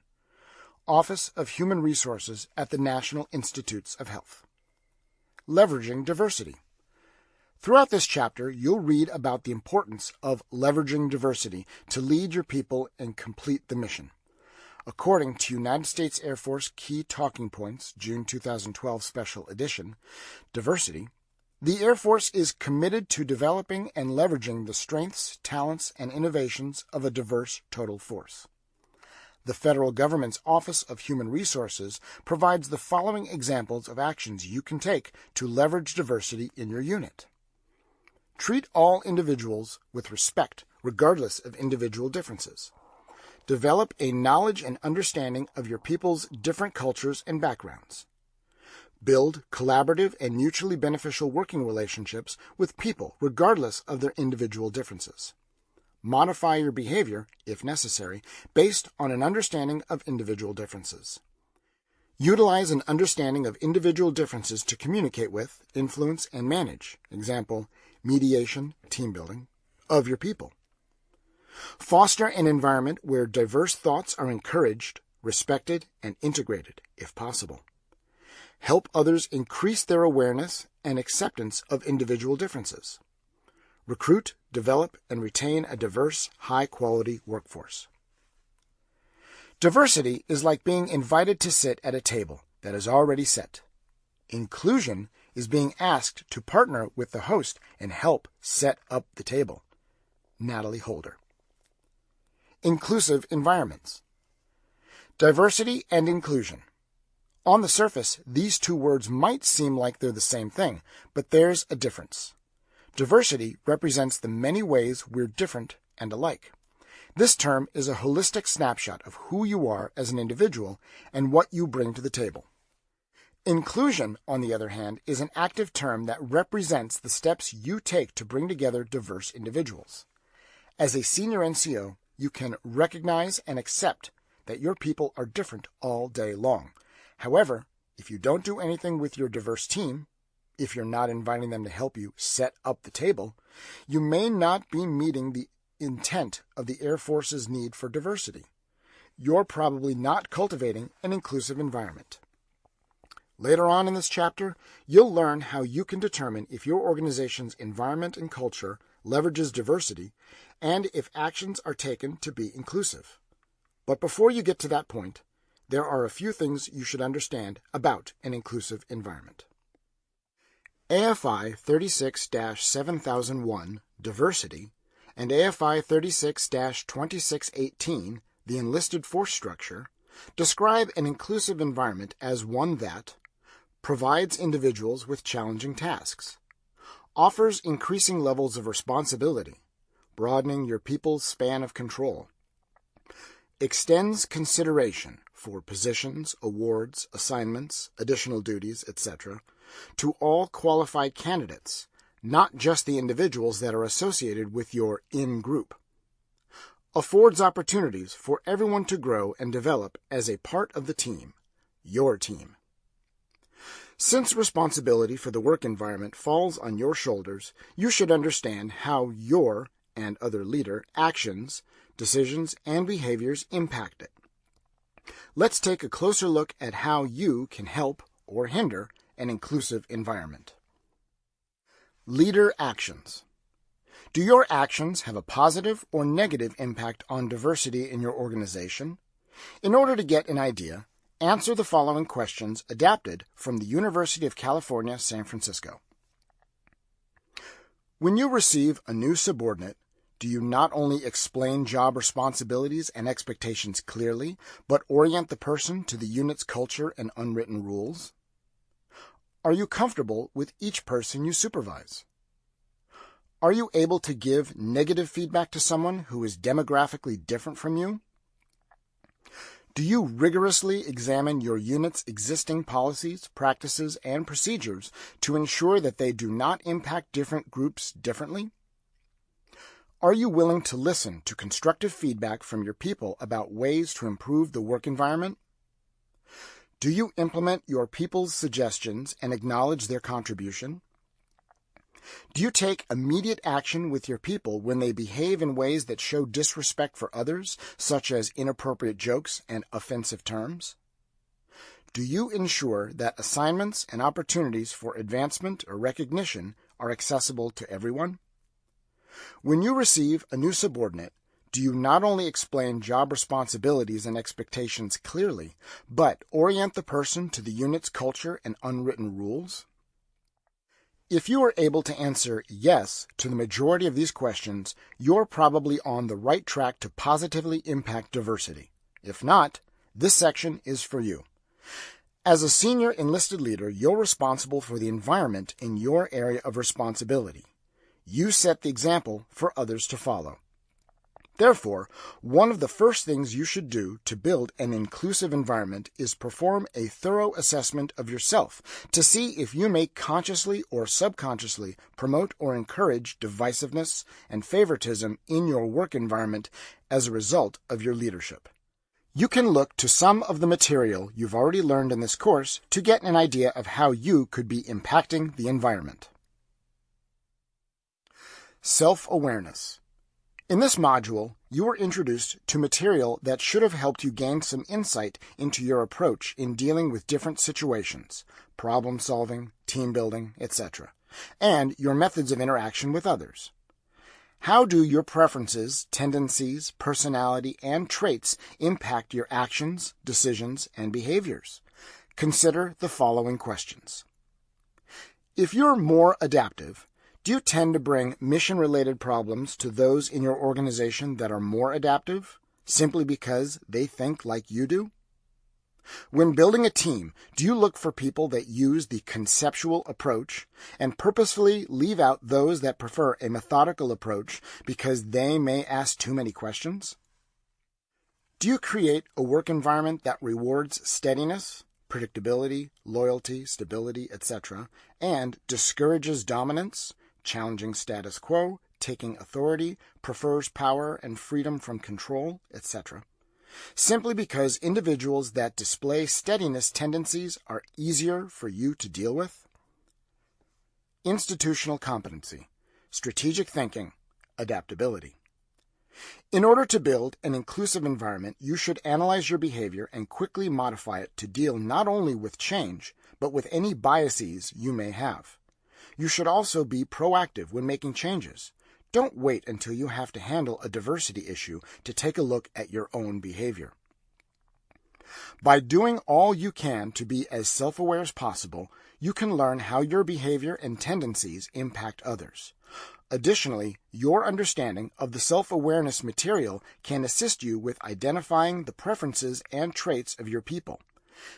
A: Office of Human Resources at the National Institutes of Health. Leveraging diversity. Throughout this chapter, you'll read about the importance of leveraging diversity to lead your people and complete the mission. According to United States Air Force Key Talking Points, June 2012 Special Edition, diversity, the Air Force is committed to developing and leveraging the strengths, talents, and innovations of a diverse total force. The federal government's Office of Human Resources provides the following examples of actions you can take to leverage diversity in your unit. Treat all individuals with respect, regardless of individual differences. Develop a knowledge and understanding of your people's different cultures and backgrounds. Build collaborative and mutually beneficial working relationships with people regardless of their individual differences modify your behavior, if necessary, based on an understanding of individual differences. Utilize an understanding of individual differences to communicate with, influence, and manage, example, mediation, team building, of your people. Foster an environment where diverse thoughts are encouraged, respected, and integrated, if possible. Help others increase their awareness and acceptance of individual differences. Recruit, develop, and retain a diverse, high-quality workforce. Diversity is like being invited to sit at a table that is already set. Inclusion is being asked to partner with the host and help set up the table. Natalie Holder. Inclusive environments. Diversity and inclusion. On the surface, these two words might seem like they're the same thing, but there's a difference. Diversity represents the many ways we're different and alike. This term is a holistic snapshot of who you are as an individual and what you bring to the table. Inclusion, on the other hand, is an active term that represents the steps you take to bring together diverse individuals. As a senior NCO, you can recognize and accept that your people are different all day long. However, if you don't do anything with your diverse team, if you're not inviting them to help you set up the table, you may not be meeting the intent of the Air Force's need for diversity. You're probably not cultivating an inclusive environment. Later on in this chapter, you'll learn how you can determine if your organization's environment and culture leverages diversity and if actions are taken to be inclusive. But before you get to that point, there are a few things you should understand about an inclusive environment. AFI 36-7001, Diversity, and AFI 36-2618, the Enlisted Force Structure, describe an inclusive environment as one that provides individuals with challenging tasks, offers increasing levels of responsibility, broadening your people's span of control, extends consideration for positions, awards, assignments, additional duties, etc., to all qualified candidates, not just the individuals that are associated with your in group. Affords opportunities for everyone to grow and develop as a part of the team, your team. Since responsibility for the work environment falls on your shoulders, you should understand how your and other leader actions, decisions, and behaviors impact it. Let's take a closer look at how you can help or hinder an inclusive environment. Leader actions. Do your actions have a positive or negative impact on diversity in your organization? In order to get an idea, answer the following questions adapted from the University of California, San Francisco. When you receive a new subordinate, do you not only explain job responsibilities and expectations clearly, but orient the person to the unit's culture and unwritten rules? Are you comfortable with each person you supervise? Are you able to give negative feedback to someone who is demographically different from you? Do you rigorously examine your unit's existing policies, practices, and procedures to ensure that they do not impact different groups differently? Are you willing to listen to constructive feedback from your people about ways to improve the work environment? Do you implement your people's suggestions and acknowledge their contribution? Do you take immediate action with your people when they behave in ways that show disrespect for others, such as inappropriate jokes and offensive terms? Do you ensure that assignments and opportunities for advancement or recognition are accessible to everyone? When you receive a new subordinate, do you not only explain job responsibilities and expectations clearly, but orient the person to the unit's culture and unwritten rules? If you are able to answer yes to the majority of these questions, you're probably on the right track to positively impact diversity. If not, this section is for you. As a senior enlisted leader, you're responsible for the environment in your area of responsibility. You set the example for others to follow. Therefore, one of the first things you should do to build an inclusive environment is perform a thorough assessment of yourself to see if you may consciously or subconsciously promote or encourage divisiveness and favoritism in your work environment as a result of your leadership. You can look to some of the material you've already learned in this course to get an idea of how you could be impacting the environment. Self-awareness. In this module, you were introduced to material that should have helped you gain some insight into your approach in dealing with different situations, problem solving, team building, etc., and your methods of interaction with others. How do your preferences, tendencies, personality, and traits impact your actions, decisions, and behaviors? Consider the following questions. If you're more adaptive, do you tend to bring mission related problems to those in your organization that are more adaptive simply because they think like you do? When building a team, do you look for people that use the conceptual approach and purposefully leave out those that prefer a methodical approach because they may ask too many questions? Do you create a work environment that rewards steadiness, predictability, loyalty, stability, etc., and discourages dominance, challenging status quo, taking authority, prefers power and freedom from control, etc. Simply because individuals that display steadiness tendencies are easier for you to deal with? Institutional competency, strategic thinking, adaptability. In order to build an inclusive environment, you should analyze your behavior and quickly modify it to deal not only with change, but with any biases you may have. You should also be proactive when making changes. Don't wait until you have to handle a diversity issue to take a look at your own behavior. By doing all you can to be as self aware as possible, you can learn how your behavior and tendencies impact others. Additionally, your understanding of the self awareness material can assist you with identifying the preferences and traits of your people.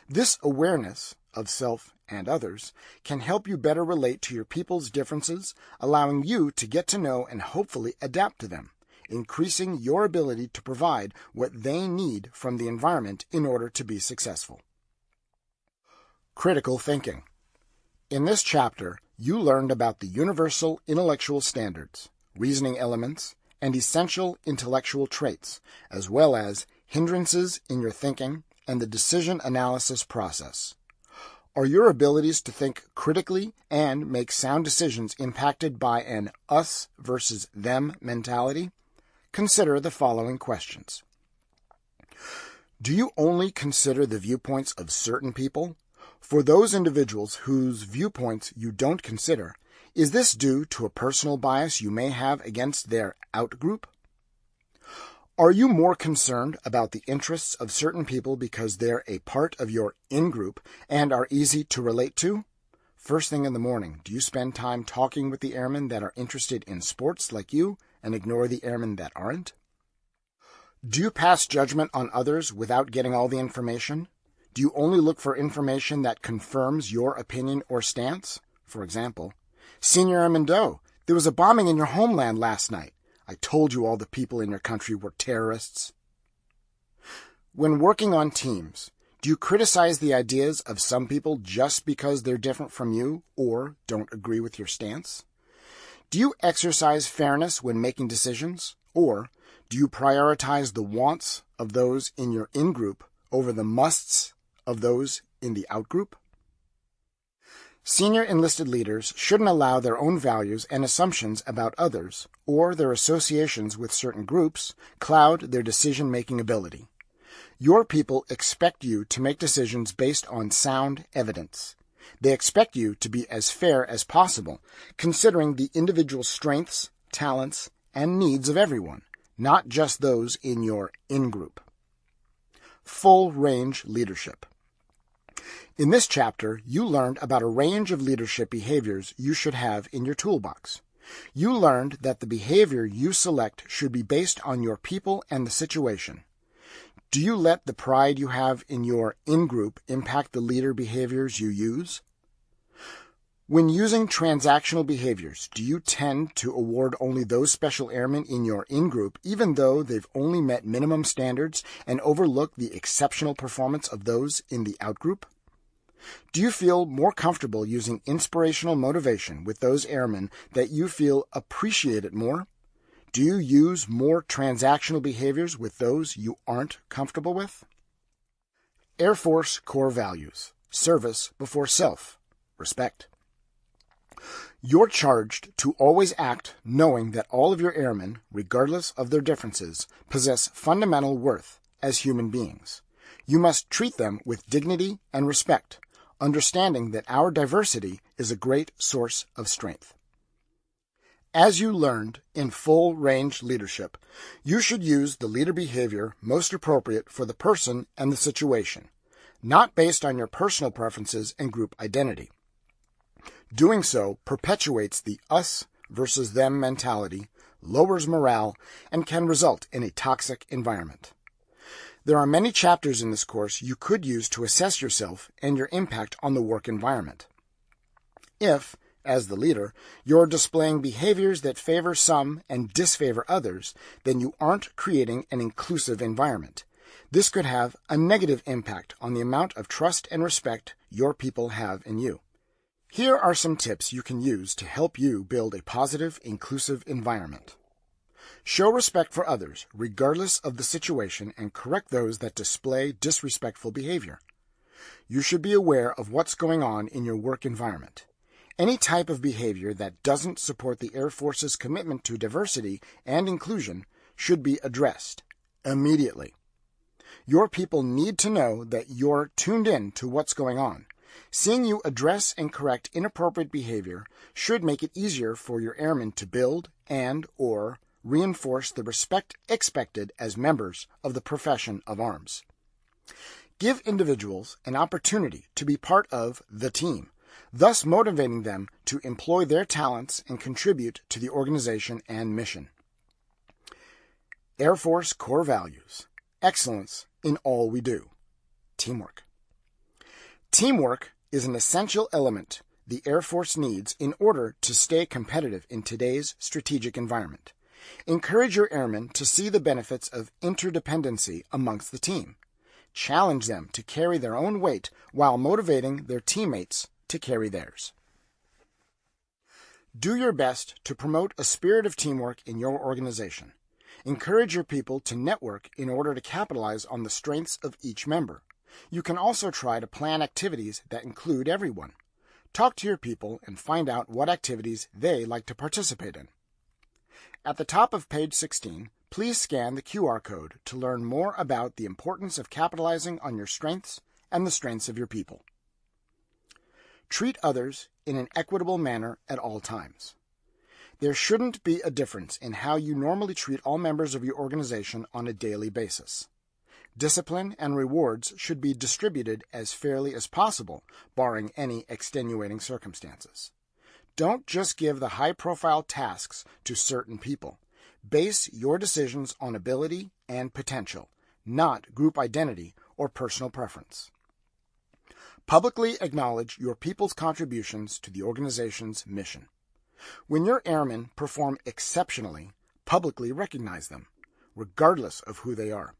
A: This awareness of self and others can help you better relate to your people's differences, allowing you to get to know and hopefully adapt to them, increasing your ability to provide what they need from the environment in order to be successful. Critical thinking. In this chapter, you learned about the universal intellectual standards, reasoning elements, and essential intellectual traits, as well as hindrances in your thinking and the decision analysis process. Are your abilities to think critically and make sound decisions impacted by an us versus them mentality? Consider the following questions. Do you only consider the viewpoints of certain people? For those individuals whose viewpoints you don't consider, is this due to a personal bias you may have against their outgroup? Are you more concerned about the interests of certain people because they're a part of your in group and are easy to relate to? First thing in the morning, do you spend time talking with the airmen that are interested in sports like you and ignore the airmen that aren't? Do you pass judgment on others without getting all the information? Do you only look for information that confirms your opinion or stance? For example, Senior Airman Doe, there was a bombing in your homeland last night. I told you all the people in your country were terrorists. When working on teams, do you criticize the ideas of some people just because they're different from you or don't agree with your stance? Do you exercise fairness when making decisions? Or do you prioritize the wants of those in your in group over the musts of those in the out group? Senior enlisted leaders shouldn't allow their own values and assumptions about others or their associations with certain groups cloud their decision making ability. Your people expect you to make decisions based on sound evidence. They expect you to be as fair as possible, considering the individual strengths, talents, and needs of everyone, not just those in your in group. Full range leadership. In this chapter, you learned about a range of leadership behaviors you should have in your toolbox. You learned that the behavior you select should be based on your people and the situation. Do you let the pride you have in your in group impact the leader behaviors you use? When using transactional behaviors, do you tend to award only those special airmen in your in group, even though they've only met minimum standards, and overlook the exceptional performance of those in the out group? Do you feel more comfortable using inspirational motivation with those airmen that you feel appreciate it more? Do you use more transactional behaviors with those you aren't comfortable with? Air Force core values service before self, respect. You're charged to always act knowing that all of your airmen, regardless of their differences, possess fundamental worth as human beings. You must treat them with dignity and respect, understanding that our diversity is a great source of strength. As you learned in full range leadership, you should use the leader behavior most appropriate for the person and the situation, not based on your personal preferences and group identity. Doing so perpetuates the us versus them mentality, lowers morale, and can result in a toxic environment. There are many chapters in this course you could use to assess yourself and your impact on the work environment. If, as the leader, you're displaying behaviors that favor some and disfavor others, then you aren't creating an inclusive environment. This could have a negative impact on the amount of trust and respect your people have in you. Here are some tips you can use to help you build a positive, inclusive environment. Show respect for others, regardless of the situation, and correct those that display disrespectful behavior. You should be aware of what's going on in your work environment. Any type of behavior that doesn't support the Air Force's commitment to diversity and inclusion should be addressed immediately. Your people need to know that you're tuned in to what's going on. Seeing you address and correct inappropriate behavior should make it easier for your airmen to build and or reinforce the respect expected as members of the profession of arms. Give individuals an opportunity to be part of the team thus motivating them to employ their talents and contribute to the organization and mission. Air Force core values excellence in all we do, teamwork. Teamwork is an essential element the Air Force needs in order to stay competitive in today's strategic environment. Encourage your airmen to see the benefits of interdependency amongst the team. Challenge them to carry their own weight while motivating their teammates to carry theirs. Do your best to promote a spirit of teamwork in your organization. Encourage your people to network in order to capitalize on the strengths of each member. You can also try to plan activities that include everyone. Talk to your people and find out what activities they like to participate in. At the top of page 16, please scan the QR code to learn more about the importance of capitalizing on your strengths and the strengths of your people. Treat others in an equitable manner at all times. There shouldn't be a difference in how you normally treat all members of your organization on a daily basis. Discipline and rewards should be distributed as fairly as possible, barring any extenuating circumstances. Don't just give the high profile tasks to certain people. Base your decisions on ability and potential, not group identity or personal preference. Publicly acknowledge your people's contributions to the organization's mission. When your airmen perform exceptionally, publicly recognize them, regardless of who they are.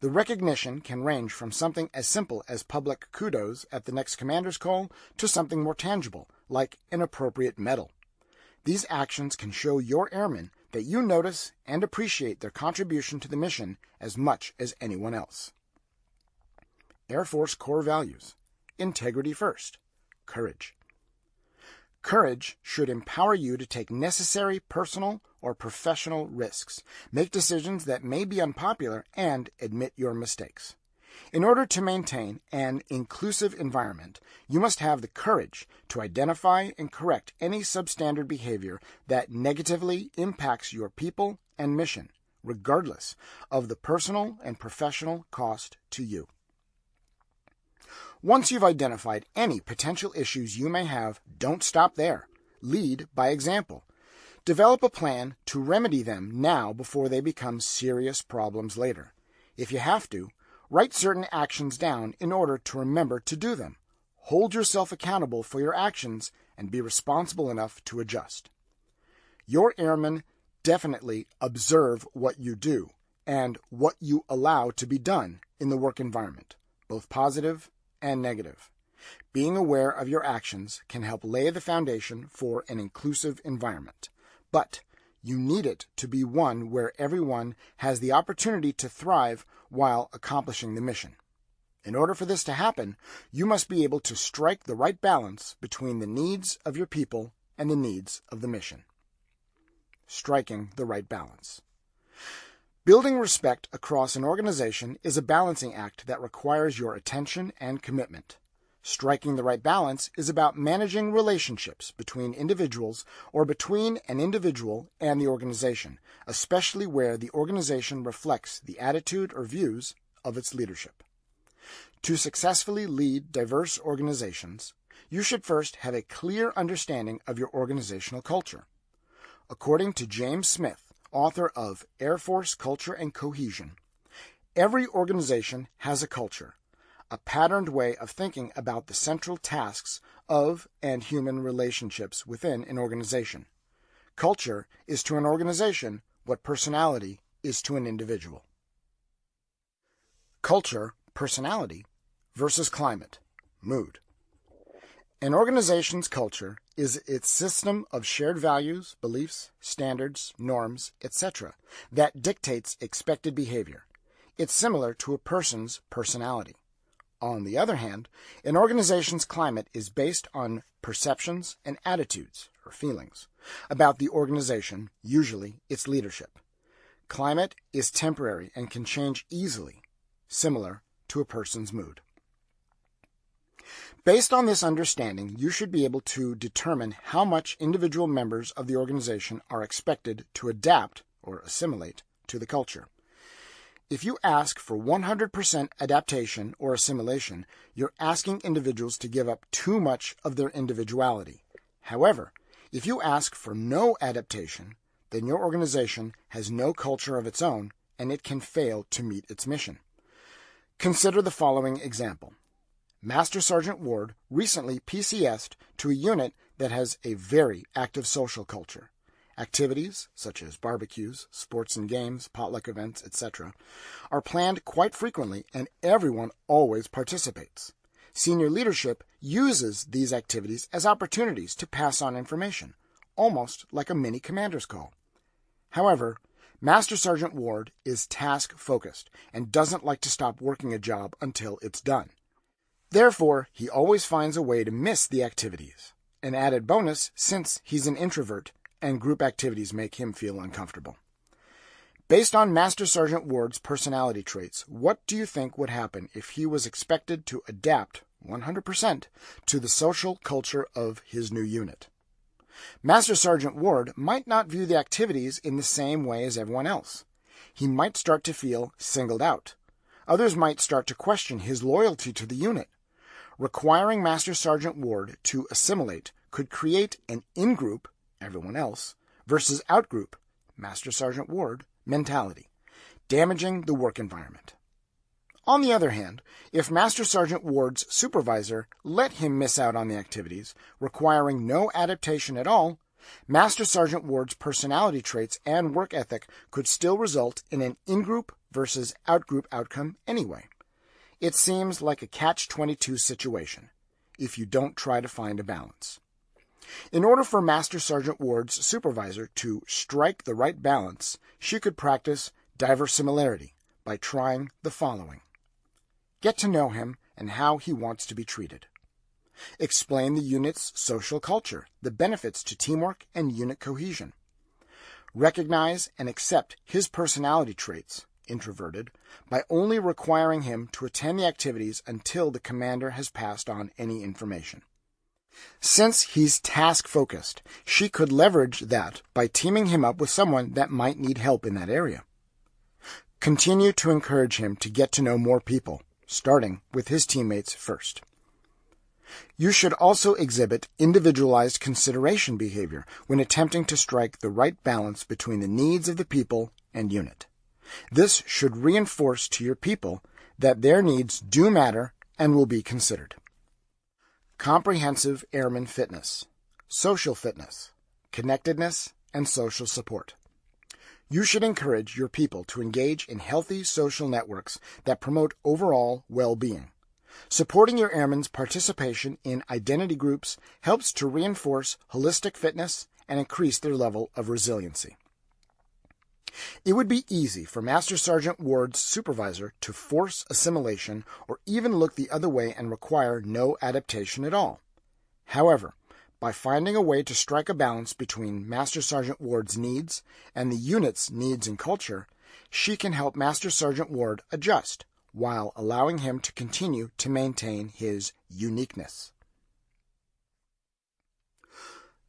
A: The recognition can range from something as simple as public kudos at the next commander's call to something more tangible, like an appropriate medal. These actions can show your airmen that you notice and appreciate their contribution to the mission as much as anyone else. Air Force core values integrity first, courage. Courage should empower you to take necessary personal or professional risks, make decisions that may be unpopular, and admit your mistakes. In order to maintain an inclusive environment, you must have the courage to identify and correct any substandard behavior that negatively impacts your people and mission, regardless of the personal and professional cost to you. Once you've identified any potential issues you may have, don't stop there. Lead by example. Develop a plan to remedy them now before they become serious problems later. If you have to, write certain actions down in order to remember to do them. Hold yourself accountable for your actions and be responsible enough to adjust. Your airmen definitely observe what you do and what you allow to be done in the work environment, both positive and negative. Being aware of your actions can help lay the foundation for an inclusive environment. But you need it to be one where everyone has the opportunity to thrive while accomplishing the mission. In order for this to happen, you must be able to strike the right balance between the needs of your people and the needs of the mission. Striking the right balance. Building respect across an organization is a balancing act that requires your attention and commitment. Striking the right balance is about managing relationships between individuals or between an individual and the organization, especially where the organization reflects the attitude or views of its leadership. To successfully lead diverse organizations, you should first have a clear understanding of your organizational culture. According to James Smith, author of Air Force Culture and Cohesion. Every organization has a culture, a patterned way of thinking about the central tasks of and human relationships within an organization. Culture is to an organization what personality is to an individual. Culture, personality, versus climate, mood. An organization's culture is its system of shared values, beliefs, standards, norms, etc., that dictates expected behavior. It's similar to a person's personality. On the other hand, an organization's climate is based on perceptions and attitudes, or feelings, about the organization, usually its leadership. Climate is temporary and can change easily, similar to a person's mood. Based on this understanding, you should be able to determine how much individual members of the organization are expected to adapt or assimilate to the culture. If you ask for 100% adaptation or assimilation, you're asking individuals to give up too much of their individuality. However, if you ask for no adaptation, then your organization has no culture of its own and it can fail to meet its mission. Consider the following example. Master Sergeant Ward recently PCSed to a unit that has a very active social culture. Activities, such as barbecues, sports and games, potluck events, etc., are planned quite frequently and everyone always participates. Senior leadership uses these activities as opportunities to pass on information, almost like a mini commander's call. However, Master Sergeant Ward is task focused and doesn't like to stop working a job until it's done. Therefore, he always finds a way to miss the activities. An added bonus since he's an introvert and group activities make him feel uncomfortable. Based on Master Sergeant Ward's personality traits, what do you think would happen if he was expected to adapt 100% to the social culture of his new unit? Master Sergeant Ward might not view the activities in the same way as everyone else. He might start to feel singled out. Others might start to question his loyalty to the unit requiring Master Sergeant Ward to assimilate could create an in group, everyone else, versus out group, Master Sergeant Ward, mentality, damaging the work environment. On the other hand, if Master Sergeant Ward's supervisor let him miss out on the activities, requiring no adaptation at all, Master Sergeant Ward's personality traits and work ethic could still result in an in group versus out group outcome anyway. It seems like a catch 22 situation if you don't try to find a balance. In order for Master Sergeant Ward's supervisor to strike the right balance, she could practice diversimilarity by trying the following Get to know him and how he wants to be treated. Explain the unit's social culture, the benefits to teamwork and unit cohesion. Recognize and accept his personality traits, introverted, by only requiring him to attend the activities until the commander has passed on any information. Since he's task focused, she could leverage that by teaming him up with someone that might need help in that area. Continue to encourage him to get to know more people, starting with his teammates first. You should also exhibit individualized consideration behavior when attempting to strike the right balance between the needs of the people and unit. This should reinforce to your people that their needs do matter and will be considered. Comprehensive airman fitness, social fitness, connectedness, and social support. You should encourage your people to engage in healthy social networks that promote overall well being. Supporting your airmen's participation in identity groups helps to reinforce holistic fitness and increase their level of resiliency. It would be easy for Master Sergeant Ward's supervisor to force assimilation or even look the other way and require no adaptation at all. However, by finding a way to strike a balance between Master Sergeant Ward's needs and the unit's needs and culture, she can help Master Sergeant Ward adjust while allowing him to continue to maintain his uniqueness.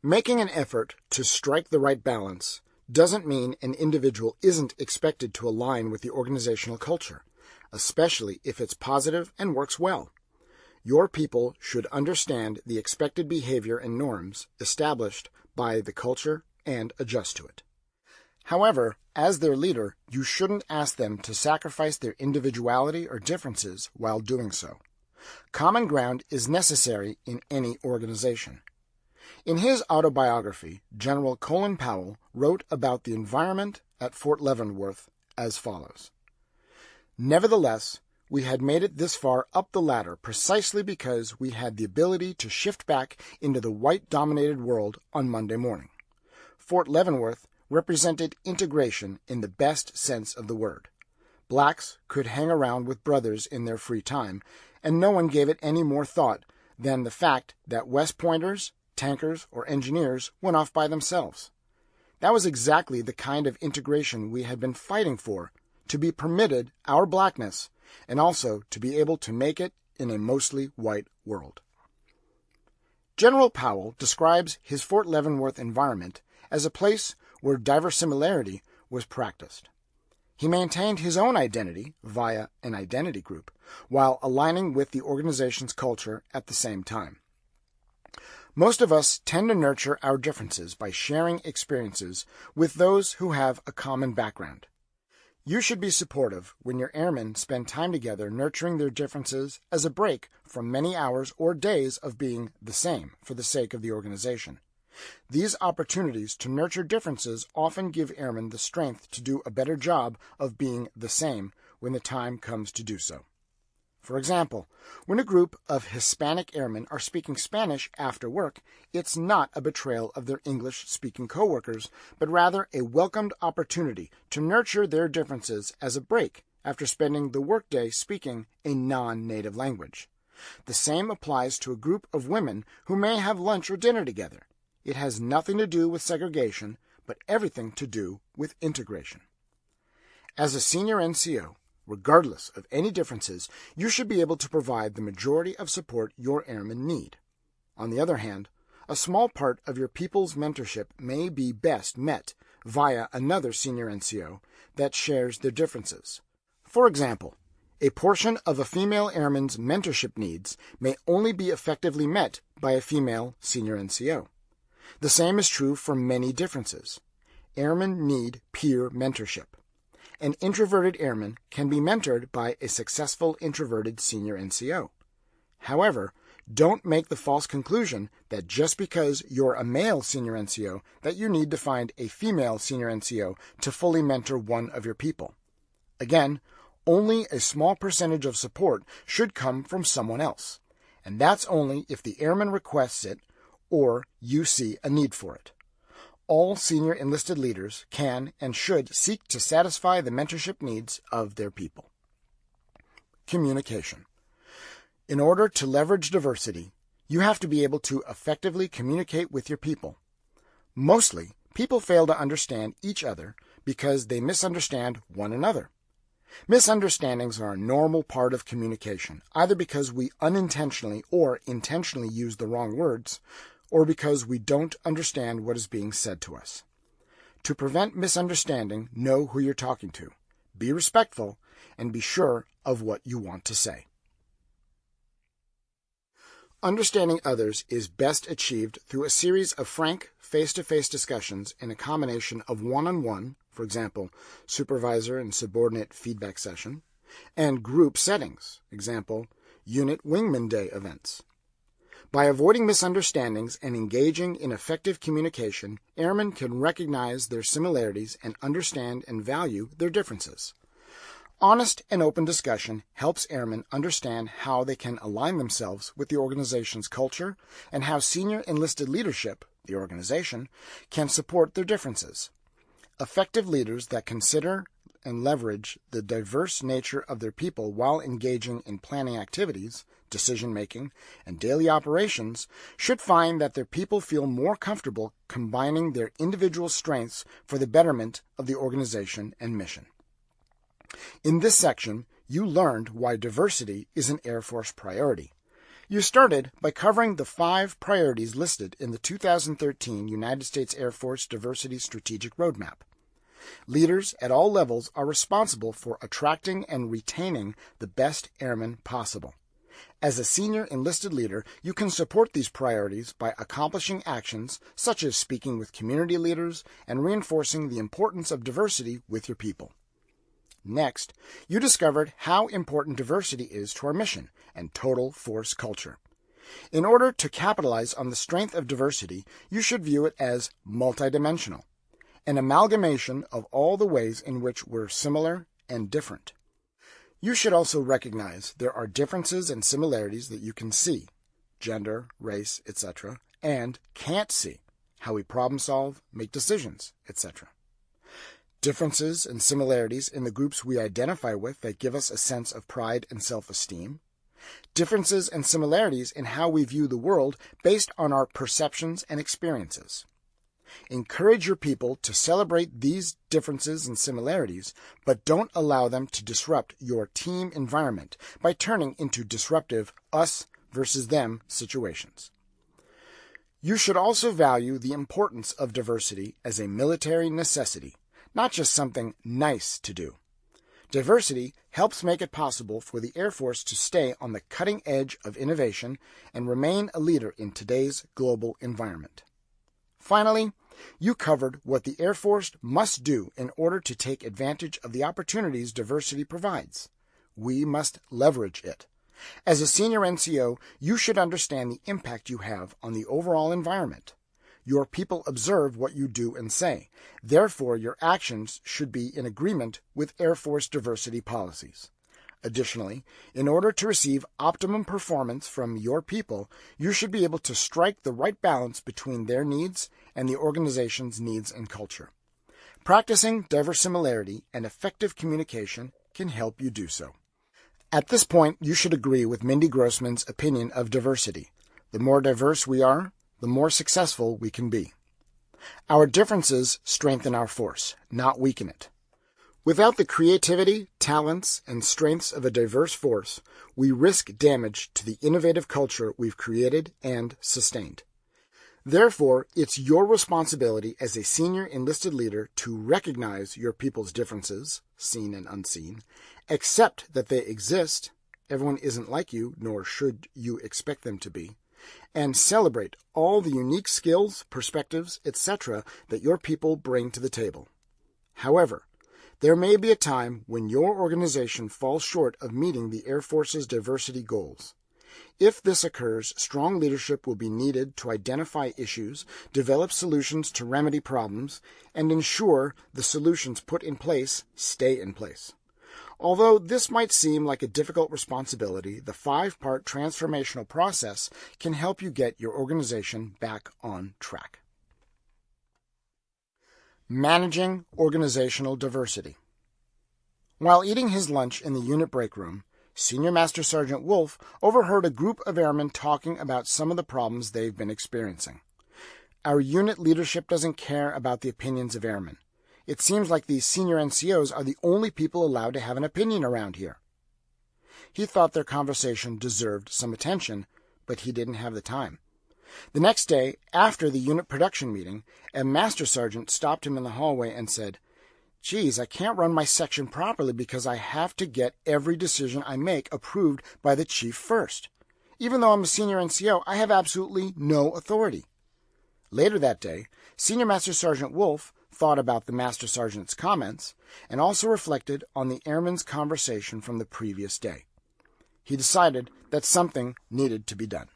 A: Making an effort to strike the right balance doesn't mean an individual isn't expected to align with the organizational culture, especially if it's positive and works well. Your people should understand the expected behavior and norms established by the culture and adjust to it. However, as their leader, you shouldn't ask them to sacrifice their individuality or differences while doing so. Common ground is necessary in any organization. In his autobiography, General Colin Powell wrote about the environment at Fort Leavenworth as follows Nevertheless, we had made it this far up the ladder precisely because we had the ability to shift back into the white dominated world on Monday morning. Fort Leavenworth represented integration in the best sense of the word. Blacks could hang around with brothers in their free time, and no one gave it any more thought than the fact that West Pointers, tankers, or engineers went off by themselves. That was exactly the kind of integration we had been fighting for to be permitted our blackness and also to be able to make it in a mostly white world. General Powell describes his Fort Leavenworth environment as a place where diversimilarity was practiced. He maintained his own identity via an identity group while aligning with the organization's culture at the same time. Most of us tend to nurture our differences by sharing experiences with those who have a common background. You should be supportive when your airmen spend time together nurturing their differences as a break from many hours or days of being the same for the sake of the organization. These opportunities to nurture differences often give airmen the strength to do a better job of being the same when the time comes to do so. For example, when a group of Hispanic airmen are speaking Spanish after work, it's not a betrayal of their English speaking coworkers, but rather a welcomed opportunity to nurture their differences as a break after spending the workday speaking a non native language. The same applies to a group of women who may have lunch or dinner together. It has nothing to do with segregation, but everything to do with integration. As a senior NCO, regardless of any differences, you should be able to provide the majority of support your airmen need. On the other hand, a small part of your people's mentorship may be best met via another senior NCO that shares their differences. For example, a portion of a female airman's mentorship needs may only be effectively met by a female senior NCO. The same is true for many differences. Airmen need peer mentorship. An introverted airman can be mentored by a successful introverted senior NCO. However, Don't make the false conclusion that just because you're a male senior NCO that you need to find a female senior NCO to fully mentor one of your people. Again, only a small percentage of support should come from someone else, and that's only if the airman requests it or you see a need for it. All senior enlisted leaders can and should seek to satisfy the mentorship needs of their people. Communication. In order to leverage diversity, you have to be able to effectively communicate with your people. Mostly, people fail to understand each other because they misunderstand one another. Misunderstandings are a normal part of communication, either because we unintentionally or intentionally use the wrong words, or because we don't understand what is being said to us. To prevent misunderstanding, know who you're talking to, be respectful, and be sure of what you want to say. Understanding others is best achieved through a series of frank, face to face discussions in a combination of one on one, for example, supervisor and subordinate feedback session, and group settings, example, unit wingman day events. By avoiding misunderstandings and engaging in effective communication, airmen can recognize their similarities and understand and value their differences. Honest and open discussion helps airmen understand how they can align themselves with the organization's culture and how senior enlisted leadership, the organization, can support their differences. Effective leaders that consider and leverage the diverse nature of their people while engaging in planning activities, decision making, and daily operations should find that their people feel more comfortable combining their individual strengths for the betterment of the organization and mission. In this section, you learned why diversity is an Air Force priority. You started by covering the five priorities listed in the 2013 United States Air Force Diversity Strategic Roadmap. Leaders at all levels are responsible for attracting and retaining the best airmen possible. As a senior enlisted leader, you can support these priorities by accomplishing actions such as speaking with community leaders and reinforcing the importance of diversity with your people. Next, you discovered how important diversity is to our mission and total force culture. In order to capitalize on the strength of diversity, you should view it as multidimensional, an amalgamation of all the ways in which we're similar and different. You should also recognize there are differences and similarities that you can see, gender, race, etc., and can't see, how we problem solve, make decisions, etc differences and similarities in the groups we identify with that give us a sense of pride and self esteem, differences and similarities in how we view the world based on our perceptions and experiences. Encourage your people to celebrate these differences and similarities, but don't allow them to disrupt your team environment by turning into disruptive us versus them situations. You should also value the importance of diversity as a military necessity not just something nice to do. Diversity helps make it possible for the Air Force to stay on the cutting edge of innovation and remain a leader in today's global environment. Finally, you covered what the Air Force must do in order to take advantage of the opportunities diversity provides. We must leverage it. As a senior NCO, you should understand the impact you have on the overall environment. Your people observe what you do and say. Therefore, your actions should be in agreement with Air Force diversity policies. Additionally, in order to receive optimum performance from your people, you should be able to strike the right balance between their needs and the organization's needs and culture. Practicing diversimilarity and effective communication can help you do so. At this point, you should agree with Mindy Grossman's opinion of diversity. The more diverse we are, the more successful we can be. Our differences strengthen our force, not weaken it. Without the creativity, talents, and strengths of a diverse force, we risk damage to the innovative culture we've created and sustained. Therefore, it's your responsibility as a senior enlisted leader to recognize your people's differences, seen and unseen, accept that they exist, everyone isn't like you, nor should you expect them to be, and celebrate all the unique skills, perspectives, etc. that your people bring to the table. However, there may be a time when your organization falls short of meeting the Air Force's diversity goals. If this occurs, strong leadership will be needed to identify issues, develop solutions to remedy problems, and ensure the solutions put in place stay in place. Although this might seem like a difficult responsibility, the five part transformational process can help you get your organization back on track. Managing organizational diversity. While eating his lunch in the unit break room, Senior Master Sergeant Wolf overheard a group of airmen talking about some of the problems they've been experiencing. Our unit leadership doesn't care about the opinions of airmen. It seems like these senior NCOs are the only people allowed to have an opinion around here. He thought their conversation deserved some attention, but he didn't have the time. The next day, after the unit production meeting, a master sergeant stopped him in the hallway and said, Geez, I can't run my section properly because I have to get every decision I make approved by the chief first. Even though I'm a senior NCO, I have absolutely no authority. Later that day, Senior Master Sergeant Wolf thought about the Master Sergeant's comments, and also reflected on the airman's conversation from the previous day. He decided that something needed to be done.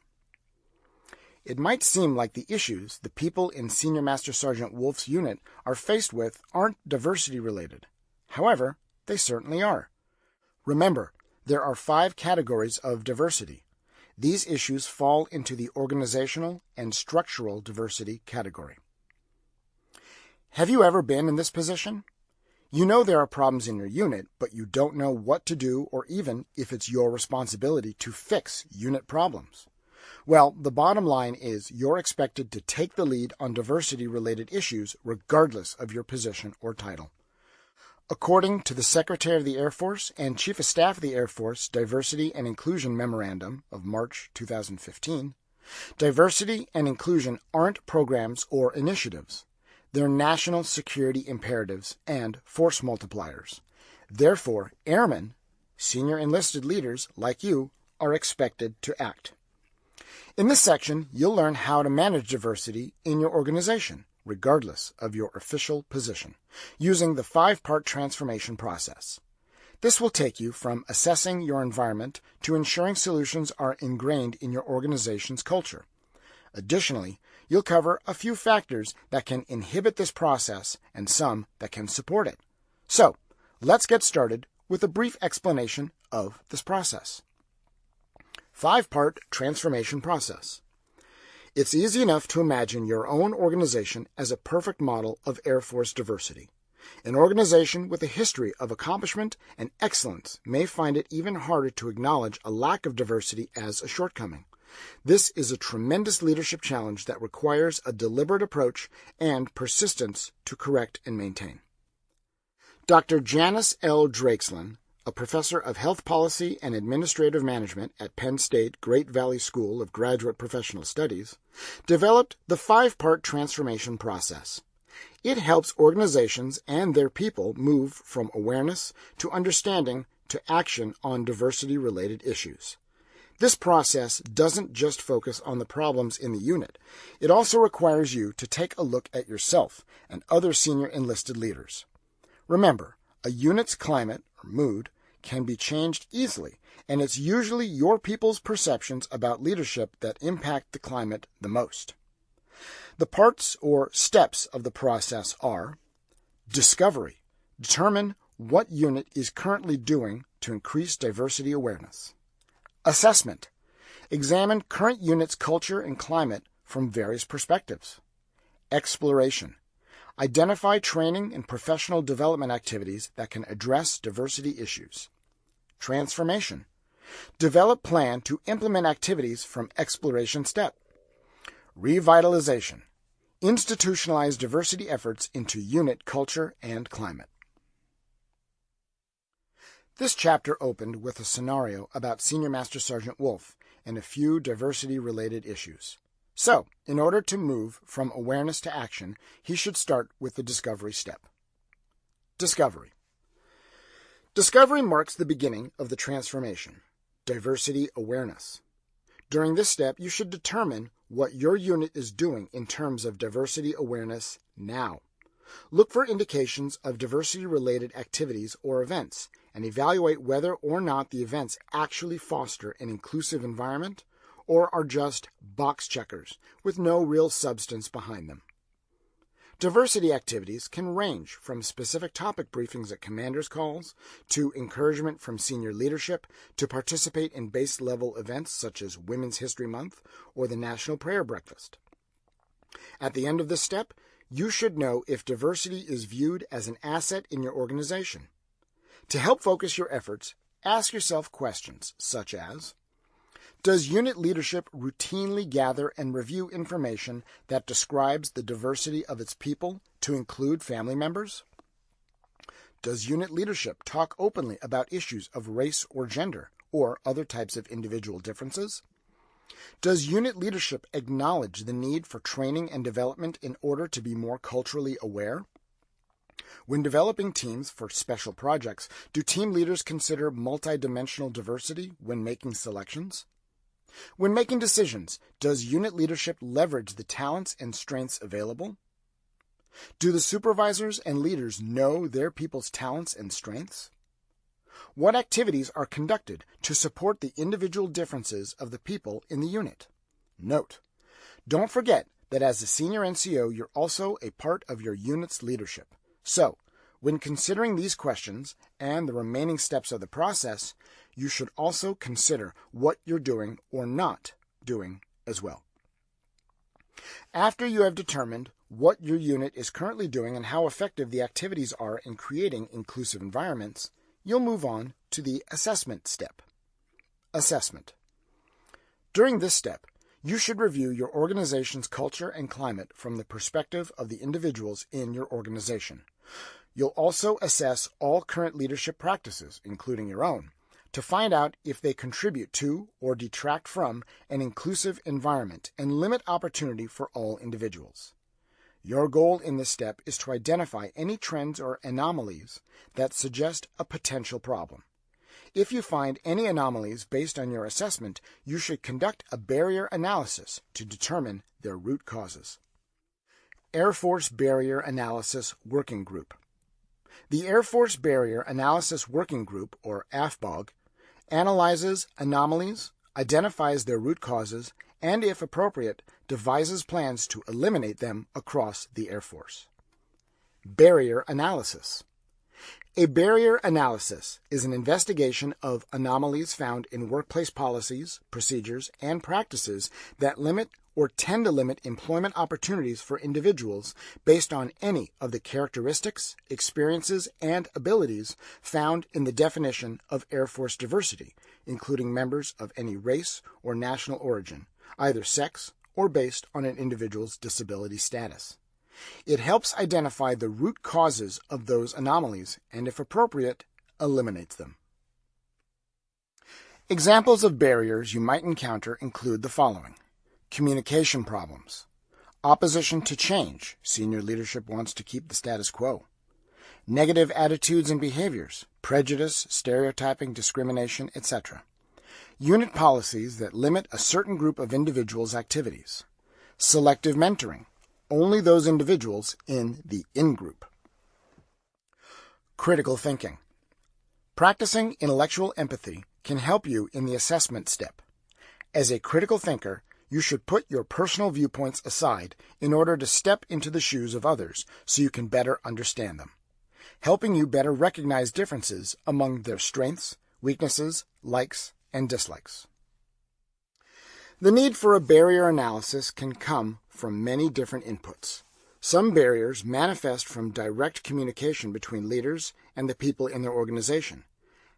A: It might seem like the issues the people in Senior Master Sergeant Wolf's unit are faced with aren't diversity related. However, they certainly are. Remember, there are five categories of diversity. These issues fall into the organizational and structural diversity category. Have you ever been in this position? You know there are problems in your unit, but you don't know what to do or even if it's your responsibility to fix unit problems. Well, the bottom line is you're expected to take the lead on diversity related issues regardless of your position or title. According to the Secretary of the Air Force and Chief of Staff of the Air Force Diversity and Inclusion Memorandum of March 2015, diversity and inclusion aren't programs or initiatives They're national security imperatives and force multipliers. Therefore, airmen, senior enlisted leaders like you, are expected to act. In this section, you'll learn how to manage diversity in your organization, regardless of your official position, using the five part transformation process. This will take you from assessing your environment to ensuring solutions are ingrained in your organization's culture. Additionally, you'll cover a few factors that can inhibit this process and some that can support it. So, let's get started with a brief explanation of this process. Five part transformation process. It's easy enough to imagine your own organization as a perfect model of Air Force diversity. An organization with a history of accomplishment and excellence may find it even harder to acknowledge a lack of diversity as a shortcoming. This is a tremendous leadership challenge that requires a deliberate approach and persistence to correct and maintain. Dr. Janice L. Dreachslin, a professor of health policy and administrative management at Penn State Great Valley School of Graduate Professional Studies, developed the five part transformation process. It helps organizations and their people move from awareness to understanding to action on diversity related issues. This process doesn't just focus on the problems in the unit. It also requires you to take a look at yourself and other senior enlisted leaders. Remember, a unit's climate or mood can be changed easily, and it's usually your people's perceptions about leadership that impact the climate the most. The parts or steps of the process are discovery. Determine what unit is currently doing to increase diversity awareness. Assessment. Examine current unit's culture and climate from various perspectives. Exploration. Identify training and professional development activities that can address diversity issues. Transformation. Develop plan to implement activities from exploration step. Revitalization. Institutionalize diversity efforts into unit culture and climate. This chapter opened with a scenario about Senior Master Sergeant Wolf and a few diversity related issues. So, in order to move from awareness to action, he should start with the discovery step. Discovery. Discovery marks the beginning of the transformation. Diversity awareness. During this step, you should determine what your unit is doing in terms of diversity awareness now. Look for indications of diversity-related activities or events and evaluate whether or not the events actually foster an inclusive environment or are just box checkers with no real substance behind them. Diversity activities can range from specific topic briefings at commanders' calls to encouragement from senior leadership to participate in base level events such as Women's History Month or the National Prayer Breakfast. At the end of this step, you should know if diversity is viewed as an asset in your organization. To help focus your efforts, ask yourself questions such as does unit leadership routinely gather and review information that describes the diversity of its people to include family members? Does unit leadership talk openly about issues of race or gender or other types of individual differences? Does unit leadership acknowledge the need for training and development in order to be more culturally aware? When developing teams for special projects, do team leaders consider multidimensional diversity when making selections? When making decisions, does unit leadership leverage the talents and strengths available? Do the supervisors and leaders know their people's talents and strengths? What activities are conducted to support the individual differences of the people in the unit? Note, don't forget that as a senior NCO, you're also a part of your unit's leadership. So, when considering these questions and the remaining steps of the process, you should also consider what you're doing or not doing as well. After you have determined what your unit is currently doing and how effective the activities are in creating inclusive environments, you'll move on to the assessment step. Assessment. During this step, you should review your organization's culture and climate from the perspective of the individuals in your organization. You'll also assess all current leadership practices, including your own, to find out if they contribute to or detract from an inclusive environment and limit opportunity for all individuals. Your goal in this step is to identify any trends or anomalies that suggest a potential problem. If you find any anomalies based on your assessment, you should conduct a barrier analysis to determine their root causes. Air Force Barrier Analysis Working Group the Air Force Barrier Analysis Working Group, or AFBAWG, analyzes anomalies, identifies their root causes, and, if appropriate, devises plans to eliminate them across the Air Force. Barrier Analysis A barrier analysis is an investigation of anomalies found in workplace policies, procedures, and practices that limit or tend to limit employment opportunities for individuals based on any of the characteristics, experiences, and abilities found in the definition of Air Force diversity, including members of any race or national origin, either sex or based on an individual's disability status. It helps identify the root causes of those anomalies and, if appropriate, eliminates them. Examples of barriers you might encounter include the following Communication problems. Opposition to change. Senior leadership wants to keep the status quo. Negative attitudes and behaviors. Prejudice, stereotyping, discrimination, etc. Unit policies that limit a certain group of individuals' activities. Selective mentoring. Only those individuals in the in group. Critical thinking. Practicing intellectual empathy can help you in the assessment step. As a critical thinker, you should put your personal viewpoints aside in order to step into the shoes of others so you can better understand them, helping you better recognize differences among their strengths, weaknesses, likes, and dislikes. The need for a barrier analysis can come from many different inputs. Some barriers manifest from direct communication between leaders and the people in their organization.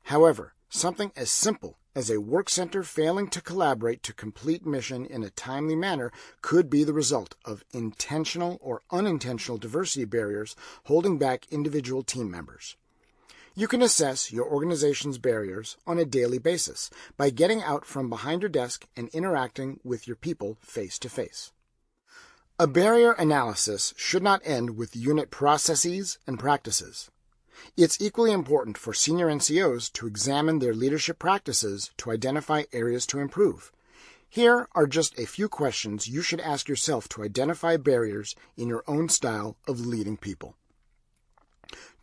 A: However, something as simple as a work center failing to collaborate to complete mission in a timely manner could be the result of intentional or unintentional diversity barriers holding back individual team members. You can assess your organization's barriers on a daily basis by getting out from behind your desk and interacting with your people face to face. A barrier analysis should not end with unit processes and practices. It's equally important for senior NCOs to examine their leadership practices to identify areas to improve. Here are just a few questions you should ask yourself to identify barriers in your own style of leading people.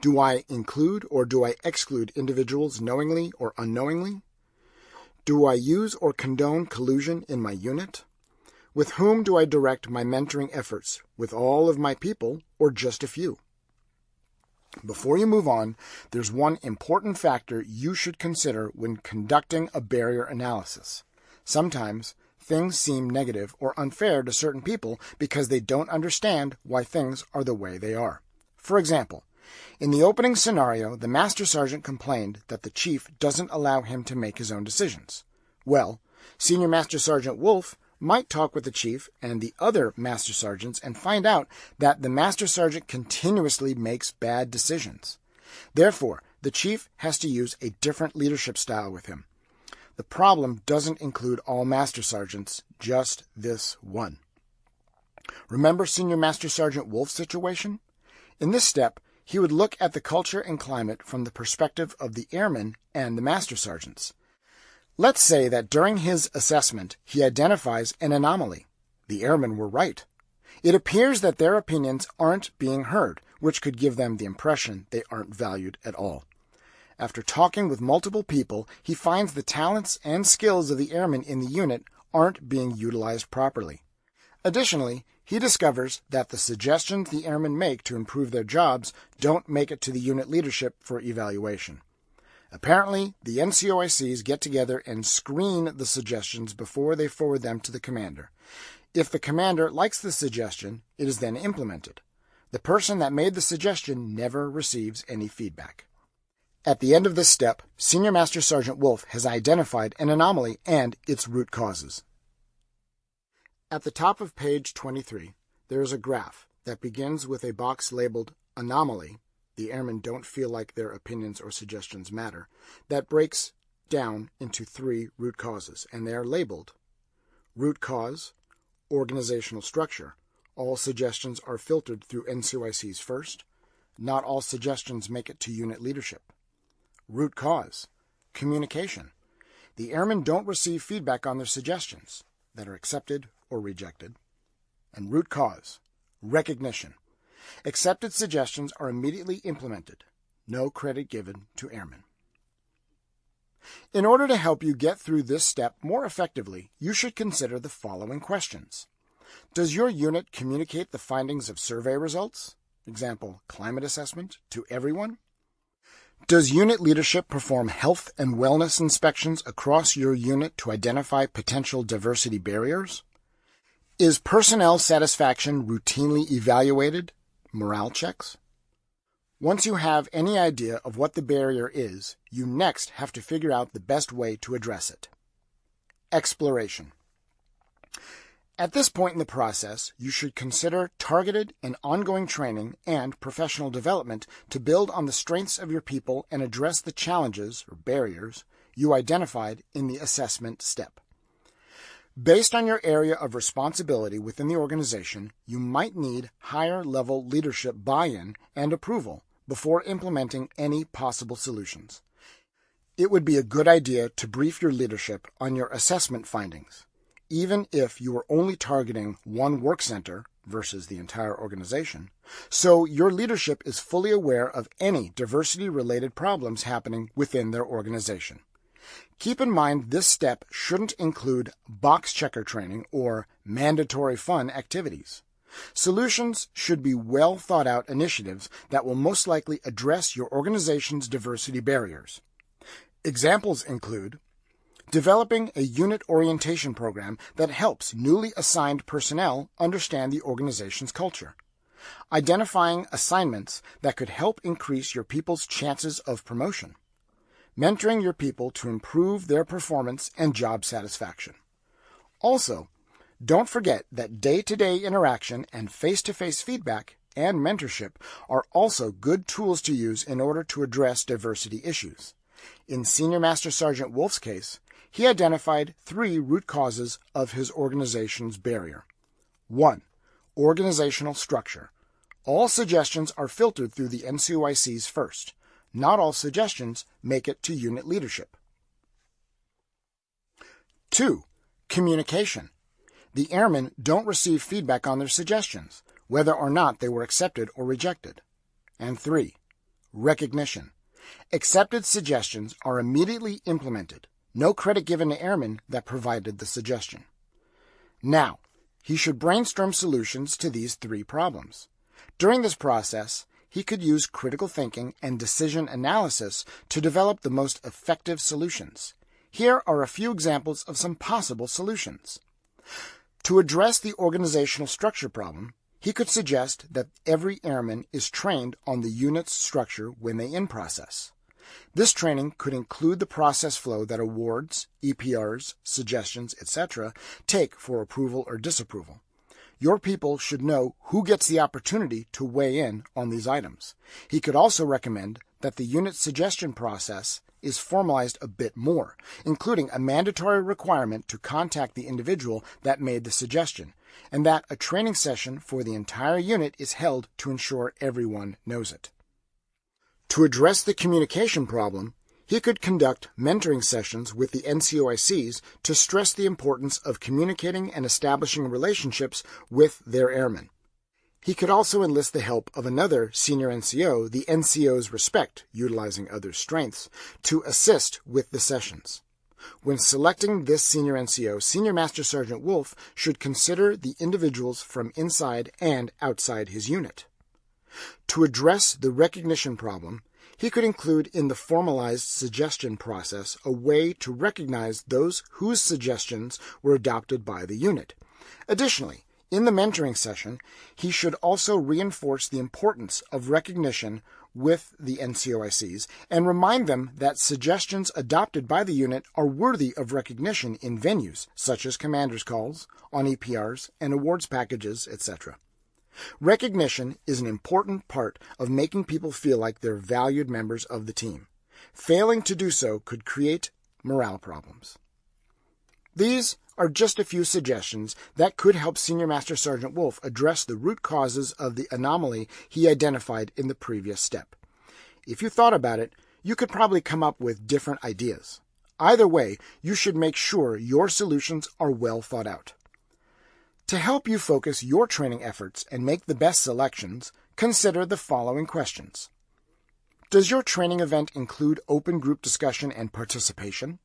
A: Do I include or do I exclude individuals knowingly or unknowingly? Do I use or condone collusion in my unit? With whom do I direct my mentoring efforts? With all of my people or just a few? Before you move on, there's one important factor you should consider when conducting a barrier analysis. Sometimes things seem negative or unfair to certain people because they don't understand why things are the way they are. For example, in the opening scenario, the Master Sergeant complained that the Chief doesn't allow him to make his own decisions. Well, Senior Master Sergeant Wolf might talk with the Chief and the other Master Sergeants and find out that the Master Sergeant continuously makes bad decisions. Therefore, the Chief has to use a different leadership style with him. The problem doesn't include all Master Sergeants, just this one. Remember Senior Master Sergeant Wolf's situation? In this step, he would look at the culture and climate from the perspective of the airmen and the master sergeants. Let's say that during his assessment he identifies an anomaly. The airmen were right. It appears that their opinions aren't being heard, which could give them the impression they aren't valued at all. After talking with multiple people, he finds the talents and skills of the airmen in the unit aren't being utilized properly. Additionally, he discovers that the suggestions the airmen make to improve their jobs don't make it to the unit leadership for evaluation. Apparently, the NCOICs get together and screen the suggestions before they forward them to the commander. If the commander likes the suggestion, it is then implemented. The person that made the suggestion never receives any feedback. At the end of this step, Senior Master Sergeant Wolf has identified an anomaly and its root causes. At the top of page 23, there is a graph that begins with a box labeled Anomaly. The airmen don't feel like their opinions or suggestions matter. That breaks down into three root causes, and they are labeled Root cause, organizational structure. All suggestions are filtered through NCOICs first. Not all suggestions make it to unit leadership. Root cause, communication. The airmen don't receive feedback on their suggestions that are accepted or rejected. And root cause, recognition. Accepted suggestions are immediately implemented. No credit given to airmen. In order to help you get through this step more effectively, you should consider the following questions. Does your unit communicate the findings of survey results, example, climate assessment, to everyone? Does unit leadership perform health and wellness inspections across your unit to identify potential diversity barriers? Is personnel satisfaction routinely evaluated? Morale checks? Once you have any idea of what the barrier is, you next have to figure out the best way to address it. Exploration. At this point in the process, you should consider targeted and ongoing training and professional development to build on the strengths of your people and address the challenges or barriers you identified in the assessment step. Based on your area of responsibility within the organization, you might need higher level leadership buy in and approval before implementing any possible solutions. It would be a good idea to brief your leadership on your assessment findings, even if you are only targeting one work center versus the entire organization, so your leadership is fully aware of any diversity related problems happening within their organization. Keep in mind this step shouldn't include box checker training or mandatory fun activities. Solutions should be well thought out initiatives that will most likely address your organization's diversity barriers. Examples include developing a unit orientation program that helps newly assigned personnel understand the organization's culture, identifying assignments that could help increase your people's chances of promotion, mentoring your people to improve their performance and job satisfaction. Also, don't forget that day to day interaction and face to face feedback and mentorship are also good tools to use in order to address diversity issues. In Senior Master Sergeant Wolf's case, he identified three root causes of his organization's barrier. 1. Organizational structure. All suggestions are filtered through the NCOICs first. Not all suggestions make it to unit leadership. 2. Communication. The airmen don't receive feedback on their suggestions, whether or not they were accepted or rejected. And three, recognition. Accepted suggestions are immediately implemented. No credit given to airmen that provided the suggestion. Now, he should brainstorm solutions to these three problems. During this process, he could use critical thinking and decision analysis to develop the most effective solutions. Here are a few examples of some possible solutions. To address the organizational structure problem, he could suggest that every airman is trained on the unit's structure when they in process. This training could include the process flow that awards, EPRs, suggestions, etc. take for approval or disapproval. Your people should know who gets the opportunity to weigh in on these items. He could also recommend that the unit suggestion process is formalized a bit more, including a mandatory requirement to contact the individual that made the suggestion, and that a training session for the entire unit is held to ensure everyone knows it. To address the communication problem, he could conduct mentoring sessions with the NCOICs to stress the importance of communicating and establishing relationships with their airmen. He could also enlist the help of another senior NCO, the NCO's respect, utilizing others' strengths, to assist with the sessions. When selecting this senior NCO, Senior Master Sergeant Wolf should consider the individuals from inside and outside his unit. To address the recognition problem, he could include in the formalized suggestion process a way to recognize those whose suggestions were adopted by the unit. Additionally, in the mentoring session, he should also reinforce the importance of recognition with the NCOICs and remind them that suggestions adopted by the unit are worthy of recognition in venues such as commanders' calls, on EPRs, and awards packages, etc. Recognition is an important part of making people feel like they're valued members of the team. Failing to do so could create morale problems. These are just a few suggestions that could help Senior Master Sergeant Wolf address the root causes of the anomaly he identified in the previous step. If you thought about it, you could probably come up with different ideas. Either way, you should make sure your solutions are well thought out. To help you focus your training efforts and make the best selections, consider the following questions. Does your training event include open group discussion and participation?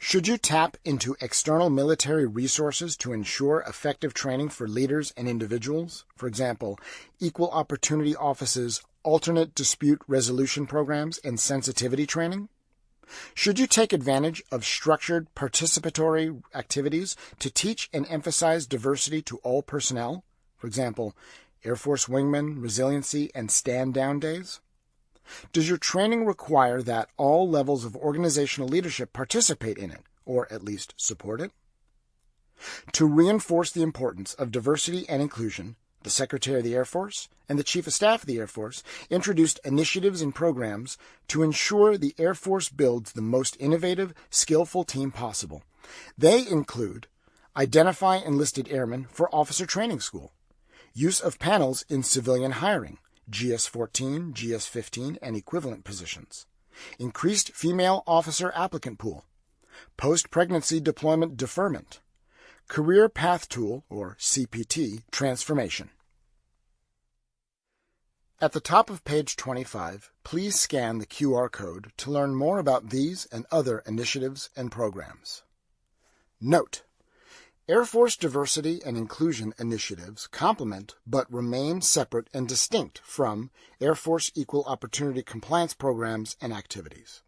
A: Should you tap into external military resources to ensure effective training for leaders and individuals? For example, equal opportunity offices, alternate dispute resolution programs, and sensitivity training? Should you take advantage of structured participatory activities to teach and emphasize diversity to all personnel? For example, Air Force wingmen, resiliency, and stand down days? Does your training require that all levels of organizational leadership participate in it, or at least support it? To reinforce the importance of diversity and inclusion, the Secretary of the Air Force, and the Chief of Staff of the Air Force introduced initiatives and programs to ensure the Air Force builds the most innovative, skillful team possible. They include identify enlisted airmen for officer training school, use of panels in civilian hiring, GS 14, GS 15, and equivalent positions, increased female officer applicant pool, post pregnancy deployment deferment, Career Path Tool, or CPT, transformation. At the top of page 25, please scan the QR code to learn more about these and other initiatives and programs. Note: Air Force diversity and inclusion initiatives complement but remain separate and distinct from Air Force equal opportunity compliance programs and activities.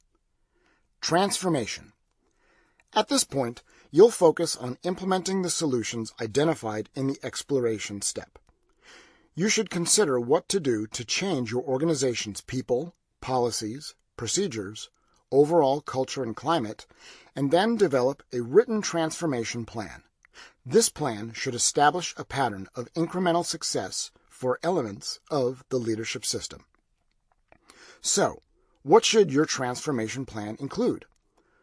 A: Transformation. At this point, you'll focus on implementing the solutions identified in the exploration step. You should consider what to do to change your organization's people, policies, procedures, overall culture and climate, and then develop a written transformation plan. This plan should establish a pattern of incremental success for elements of the leadership system. So, what should your transformation plan include?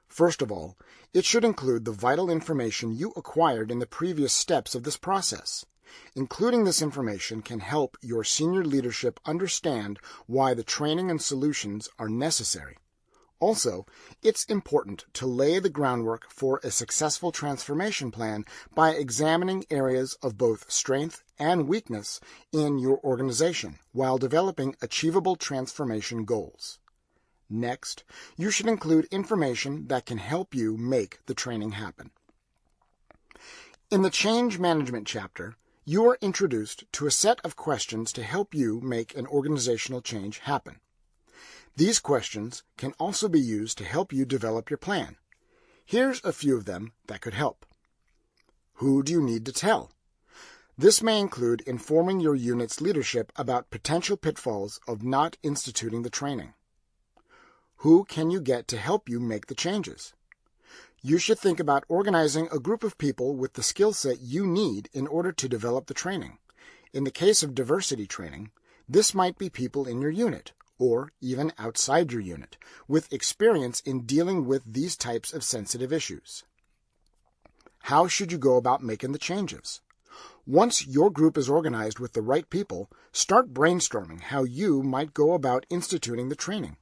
A: First of all, it should include the vital information you acquired in the previous steps of this process. Including this information can help your senior leadership understand why the training and solutions are necessary. Also, it's important to lay the groundwork for a successful transformation plan by examining areas of both strength and weakness in your organization while developing achievable transformation goals. Next, you should include information that can help you make the training happen. In the Change Management chapter, you are introduced to a set of questions to help you make an organizational change happen. These questions can also be used to help you develop your plan. Here's a few of them that could help. Who do you need to tell? This may include informing your unit's leadership about potential pitfalls of not instituting the training. Who can you get to help you make the changes? You should think about organizing a group of people with the skill set you need in order to develop the training. In the case of diversity training, this might be people in your unit or even outside your unit, with experience in dealing with these types of sensitive issues. How should you go about making the changes? Once your group is organized with the right people, start brainstorming how you might go about instituting the training.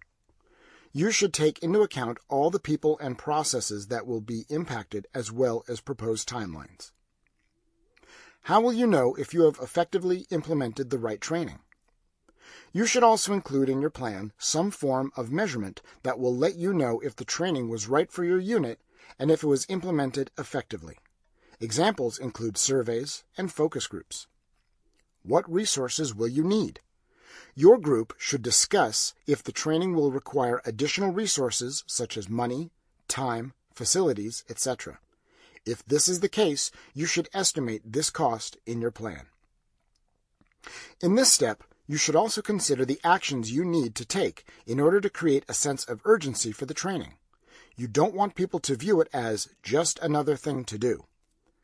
A: You should take into account all the people and processes that will be impacted as well as proposed timelines. How will you know if you have effectively implemented the right training? You should also include in your plan some form of measurement that will let you know if the training was right for your unit and if it was implemented effectively. Examples include surveys and focus groups. What resources will you need? Your group should discuss if the training will require additional resources such as money, time, facilities, etc. If this is the case, you should estimate this cost in your plan. In this step, you should also consider the actions you need to take in order to create a sense of urgency for the training. You don't want people to view it as just another thing to do.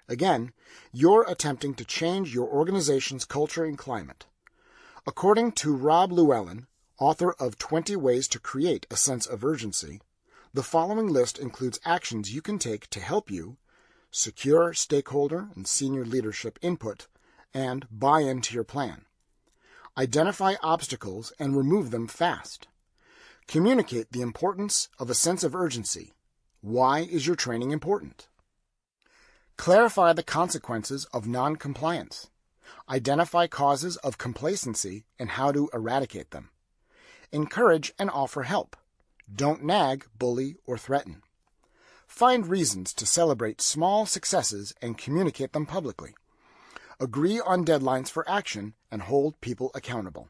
A: Again, you're attempting to change your organization's culture and climate. According to Rob Llewellyn, author of 20 Ways to Create a Sense of Urgency, the following list includes actions you can take to help you secure stakeholder and senior leadership input and buy into your plan. Identify obstacles and remove them fast. Communicate the importance of a sense of urgency. Why is your training important? Clarify the consequences of noncompliance. Identify causes of complacency and how to eradicate them. Encourage and offer help. Don't nag, bully, or threaten. Find reasons to celebrate small successes and communicate them publicly agree on deadlines for action, and hold people accountable.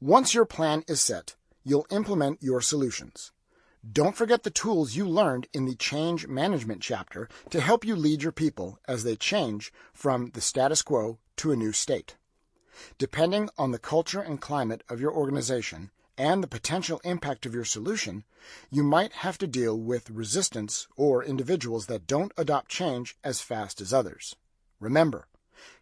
A: Once your plan is set, you'll implement your solutions. Don't forget the tools you learned in the Change Management chapter to help you lead your people as they change from the status quo to a new state. Depending on the culture and climate of your organization and the potential impact of your solution, you might have to deal with resistance or individuals that don't adopt change as fast as others. Remember,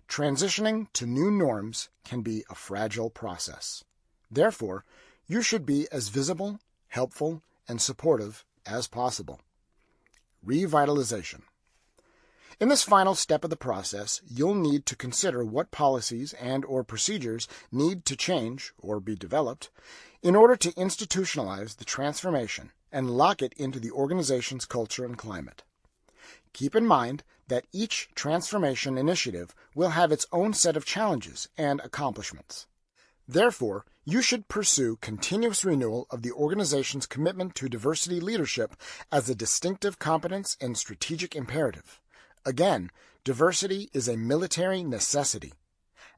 A: transitioning to new norms can be a fragile process. Therefore, you should be as visible, helpful, and supportive as possible. Revitalization. In this final step of the process, you'll need to consider what policies and or procedures need to change or be developed in order to institutionalize the transformation and lock it into the organization's culture and climate. Keep in mind that each transformation initiative will have its own set of challenges and accomplishments. Therefore, you should pursue continuous renewal of the organization's commitment to diversity leadership as a distinctive competence and strategic imperative. Again, diversity is a military necessity.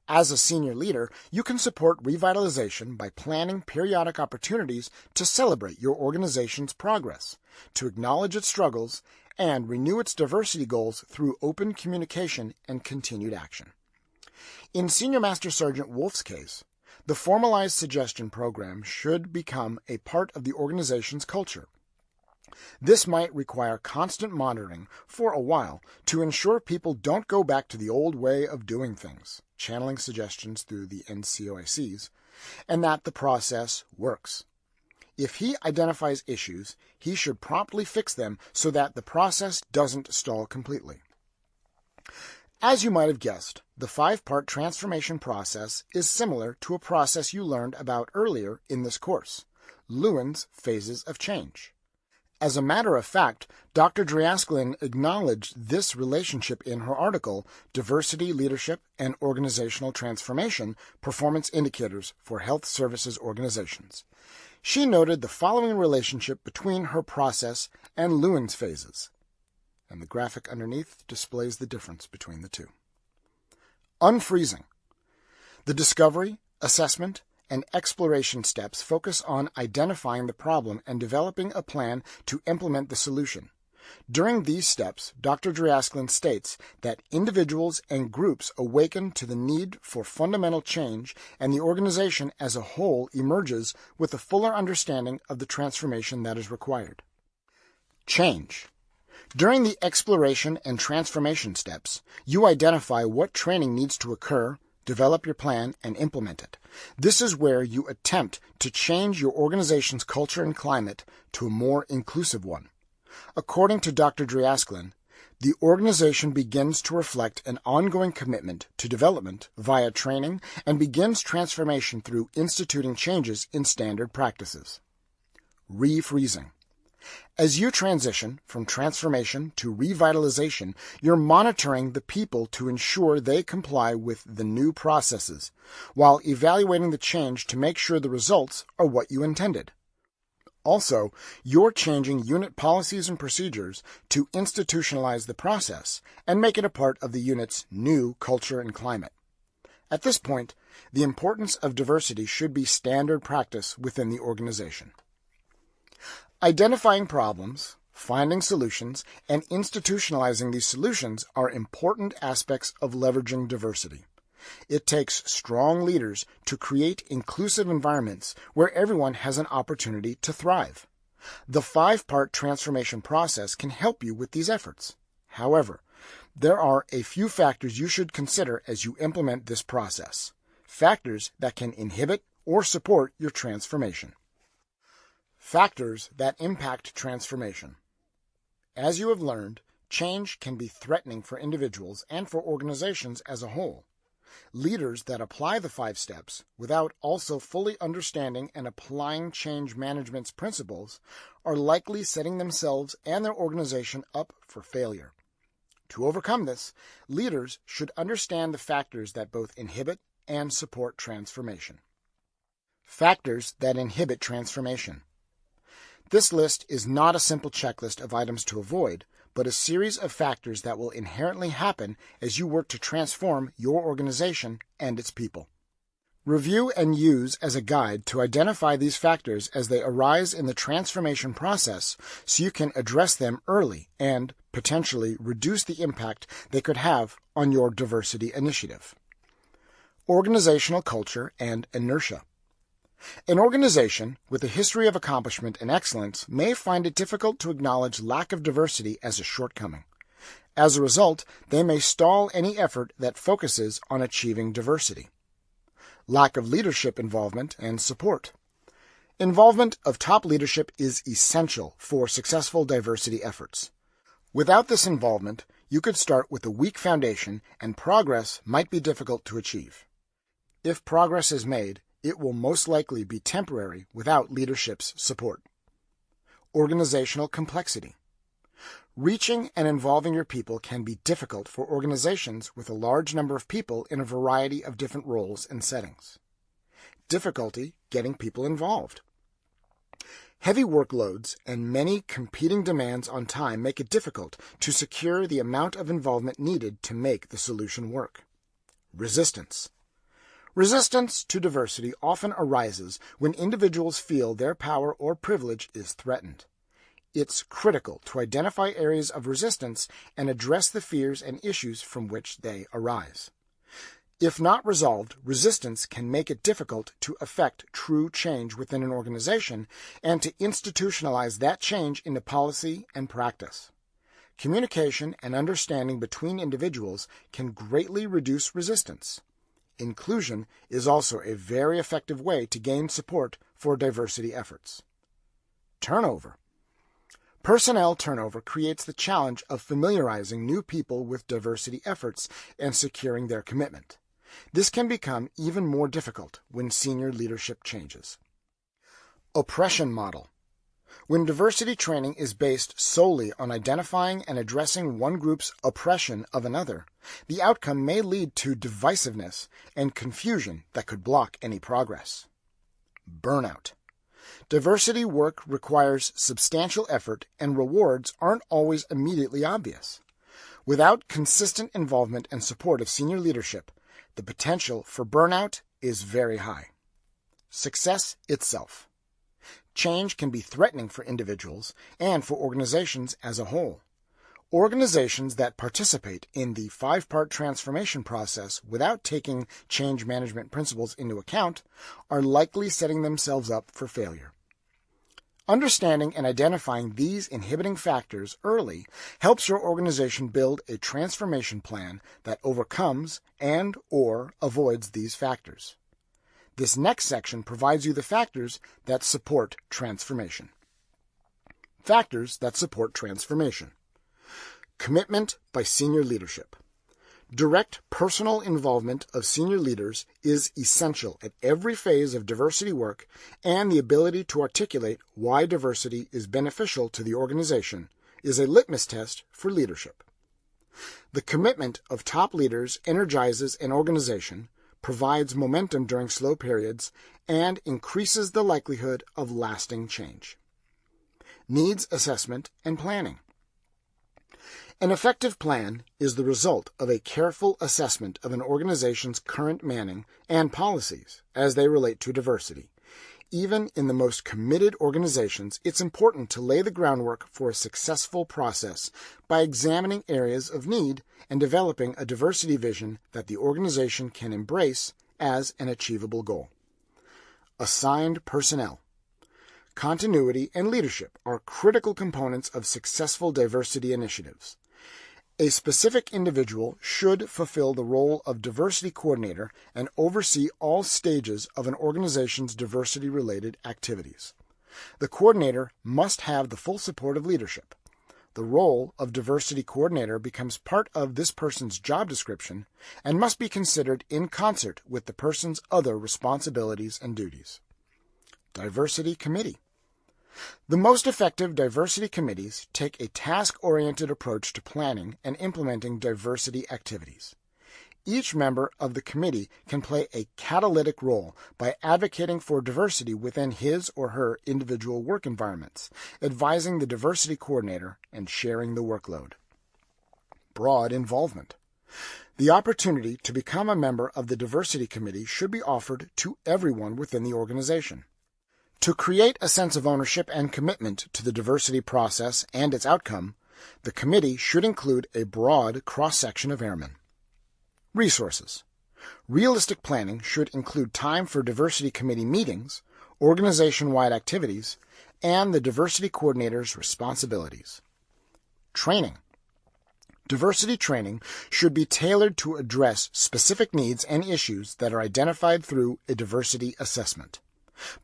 A: As a senior leader, you can support revitalization by planning periodic opportunities to celebrate your organization's progress, to acknowledge its struggles, and renew its diversity goals through open communication and continued action. In Senior Master Sergeant Wolf's case, the formalized suggestion program should become a part of the organization's culture. This might require constant monitoring for a while to ensure people don't go back to the old way of doing things, channeling suggestions through the NCOICs, and that the process works. If he identifies issues, he should promptly fix them so that the process doesn't stall completely. As you might have guessed, the five-part transformation process is similar to a process you learned about earlier in this course, Lewin's Phases of Change. As a matter of fact, Dr. Dreachslin acknowledged this relationship in her article, Diversity, Leadership, and Organizational Transformation Performance Indicators for Health Services Organizations. She noted the following relationship between her process and Lewin's phases. And the graphic underneath displays the difference between the two. Unfreezing. The discovery, assessment, and exploration steps focus on identifying the problem and developing a plan to implement the solution. During these steps, Dr. Dreachslin states that individuals and groups awaken to the need for fundamental change and the organization as a whole emerges with a fuller understanding of the transformation that is required. Change. During the exploration and transformation steps, you identify what training needs to occur, develop your plan, and implement it. This is where you attempt to change your organization's culture and climate to a more inclusive one. According to Dr. Dreachslin, the organization begins to reflect an ongoing commitment to development via training and begins transformation through instituting changes in standard practices. Refreezing. As you transition from transformation to revitalization, you're monitoring the people to ensure they comply with the new processes, while evaluating the change to make sure the results are what you intended. Also, you're changing unit policies and procedures to institutionalize the process and make it a part of the unit's new culture and climate. At this point, the importance of diversity should be standard practice within the organization. Identifying problems, finding solutions, and institutionalizing these solutions are important aspects of leveraging diversity. It takes strong leaders to create inclusive environments where everyone has an opportunity to thrive. The five part transformation process can help you with these efforts. However, there are a few factors you should consider as you implement this process. Factors that can inhibit or support your transformation. Factors that impact transformation. As you have learned, change can be threatening for individuals and for organizations as a whole. Leaders that apply the five steps without also fully understanding and applying change management's principles are likely setting themselves and their organization up for failure. To overcome this, leaders should understand the factors that both inhibit and support transformation. Factors that inhibit transformation. This list is not a simple checklist of items to avoid, but a series of factors that will inherently happen as you work to transform your organization and its people. Review and use as a guide to identify these factors as they arise in the transformation process so you can address them early and, potentially, reduce the impact they could have on your diversity initiative. Organizational culture and inertia. An organization with a history of accomplishment and excellence may find it difficult to acknowledge lack of diversity as a shortcoming. As a result, they may stall any effort that focuses on achieving diversity. Lack of leadership involvement and support. Involvement of top leadership is essential for successful diversity efforts. Without this involvement, you could start with a weak foundation and progress might be difficult to achieve. If progress is made, it will most likely be temporary without leadership's support. Organizational complexity. Reaching and involving your people can be difficult for organizations with a large number of people in a variety of different roles and settings. Difficulty getting people involved. Heavy workloads and many competing demands on time make it difficult to secure the amount of involvement needed to make the solution work. Resistance. Resistance to diversity often arises when individuals feel their power or privilege is threatened. It's critical to identify areas of resistance and address the fears and issues from which they arise. If not resolved, resistance can make it difficult to effect true change within an organization and to institutionalize that change into policy and practice. Communication and understanding between individuals can greatly reduce resistance. Inclusion is also a very effective way to gain support for diversity efforts. Turnover. Personnel turnover creates the challenge of familiarizing new people with diversity efforts and securing their commitment. This can become even more difficult when senior leadership changes. Oppression model. When diversity training is based solely on identifying and addressing one group's oppression of another, the outcome may lead to divisiveness and confusion that could block any progress. Burnout. Diversity work requires substantial effort and rewards aren't always immediately obvious. Without consistent involvement and support of senior leadership, the potential for burnout is very high. Success itself. Change can be threatening for individuals and for organizations as a whole. Organizations that participate in the five part transformation process without taking change management principles into account are likely setting themselves up for failure. Understanding and identifying these inhibiting factors early helps your organization build a transformation plan that overcomes and or avoids these factors. This next section provides you the factors that support transformation. Factors that support transformation. Commitment by senior leadership. Direct personal involvement of senior leaders is essential at every phase of diversity work and the ability to articulate why diversity is beneficial to the organization is a litmus test for leadership. The commitment of top leaders energizes an organization provides momentum during slow periods, and increases the likelihood of lasting change. Needs assessment and planning. An effective plan is the result of a careful assessment of an organization's current manning and policies as they relate to diversity even in the most committed organizations, it's important to lay the groundwork for a successful process by examining areas of need and developing a diversity vision that the organization can embrace as an achievable goal. Assigned personnel. Continuity and leadership are critical components of successful diversity initiatives. A specific individual should fulfill the role of diversity coordinator and oversee all stages of an organization's diversity related activities. The coordinator must have the full support of leadership. The role of diversity coordinator becomes part of this person's job description and must be considered in concert with the person's other responsibilities and duties. Diversity Committee the most effective diversity committees take a task-oriented approach to planning and implementing diversity activities. Each member of the committee can play a catalytic role by advocating for diversity within his or her individual work environments, advising the diversity coordinator, and sharing the workload. Broad involvement. The opportunity to become a member of the diversity committee should be offered to everyone within the organization. To create a sense of ownership and commitment to the diversity process and its outcome, the committee should include a broad cross-section of airmen. Resources. Realistic planning should include time for diversity committee meetings, organization-wide activities, and the diversity coordinator's responsibilities. Training. Diversity training should be tailored to address specific needs and issues that are identified through a diversity assessment.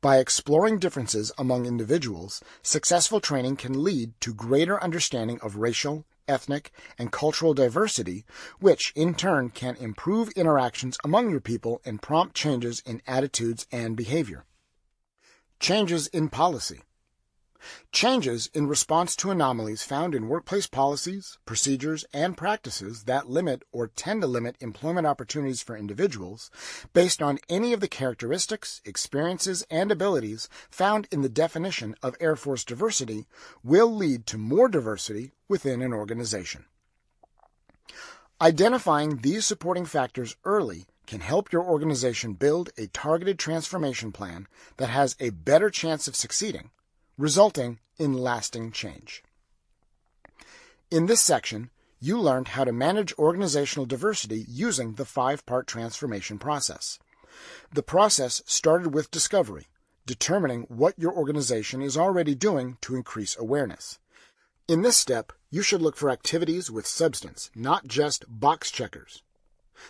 A: By exploring differences among individuals, successful training can lead to greater understanding of racial, ethnic, and cultural diversity, which in turn can improve interactions among your people and prompt changes in attitudes and behavior. Changes in policy. Changes in response to anomalies found in workplace policies, procedures, and practices that limit or tend to limit employment opportunities for individuals based on any of the characteristics, experiences, and abilities found in the definition of Air Force diversity will lead to more diversity within an organization. Identifying these supporting factors early can help your organization build a targeted transformation plan that has a better chance of succeeding resulting in lasting change. In this section, you learned how to manage organizational diversity using the five-part transformation process. The process started with discovery, determining what your organization is already doing to increase awareness. In this step, you should look for activities with substance, not just box checkers.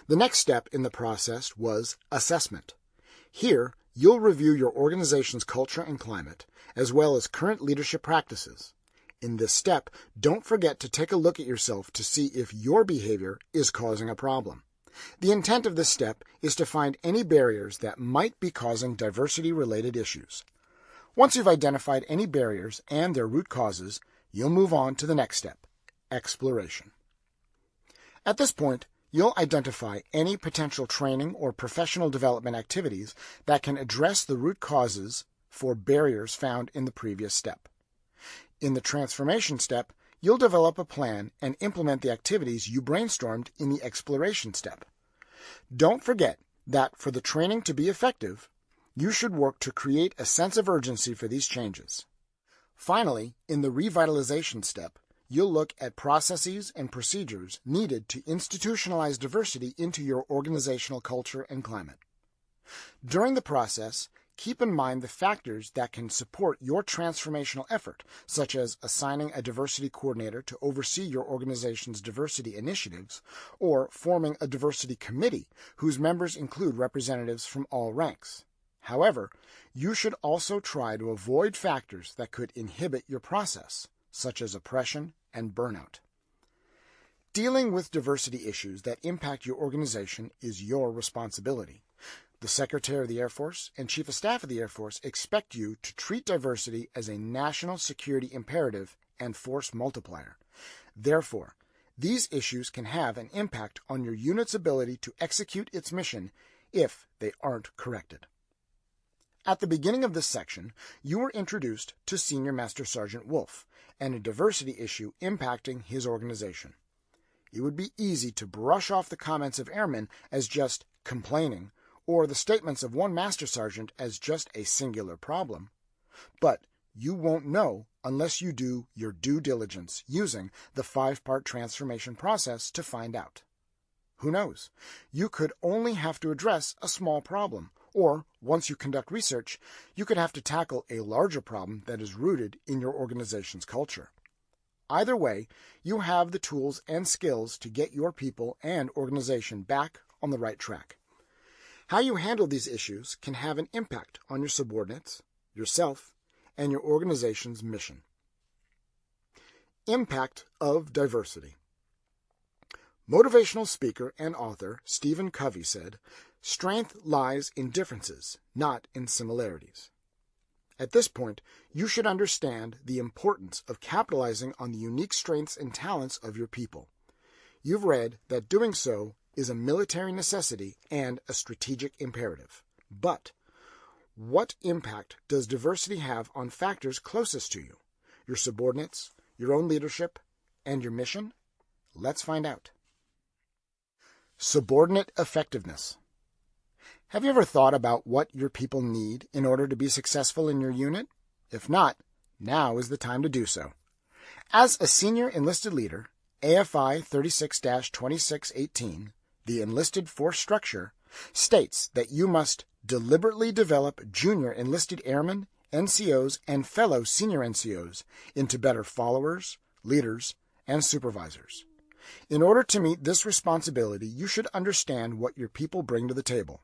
A: The next step in the process was assessment. Here, you'll review your organization's culture and climate, as well as current leadership practices. In this step, don't forget to take a look at yourself to see if your behavior is causing a problem. The intent of this step is to find any barriers that might be causing diversity related issues. Once you've identified any barriers and their root causes, you'll move on to the next step, exploration. At this point, you'll identify any potential training or professional development activities that can address the root causes for barriers found in the previous step. In the transformation step, you'll develop a plan and implement the activities you brainstormed in the exploration step. Don't forget that for the training to be effective, you should work to create a sense of urgency for these changes. Finally, in the revitalization step, you'll look at processes and procedures needed to institutionalize diversity into your organizational culture and climate. During the process, keep in mind the factors that can support your transformational effort, such as assigning a diversity coordinator to oversee your organization's diversity initiatives, or forming a diversity committee whose members include representatives from all ranks. However, you should also try to avoid factors that could inhibit your process, such as oppression and burnout. Dealing with diversity issues that impact your organization is your responsibility. The Secretary of the Air Force and Chief of Staff of the Air Force expect you to treat diversity as a national security imperative and force multiplier. Therefore, these issues can have an impact on your unit's ability to execute its mission if they aren't corrected. At the beginning of this section, you were introduced to Senior Master Sergeant Wolf and a diversity issue impacting his organization. It would be easy to brush off the comments of airmen as just complaining or the statements of one Master Sergeant as just a singular problem. But you won't know unless you do your due diligence using the five part transformation process to find out. Who knows? You could only have to address a small problem or, once you conduct research, you could have to tackle a larger problem that is rooted in your organization's culture. Either way, you have the tools and skills to get your people and organization back on the right track. How you handle these issues can have an impact on your subordinates, yourself, and your organization's mission. Impact of diversity. Motivational speaker and author Stephen Covey said, Strength lies in differences, not in similarities. At this point, you should understand the importance of capitalizing on the unique strengths and talents of your people. You've read that doing so is a military necessity and a strategic imperative. But what impact does diversity have on factors closest to you? Your subordinates, your own leadership, and your mission? Let's find out. Subordinate effectiveness. Have you ever thought about what your people need in order to be successful in your unit? If not, now is the time to do so. As a senior enlisted leader, AFI 36 2618, the enlisted force structure, states that you must deliberately develop junior enlisted airmen, NCOs, and fellow senior NCOs into better followers, leaders, and supervisors. In order to meet this responsibility, you should understand what your people bring to the table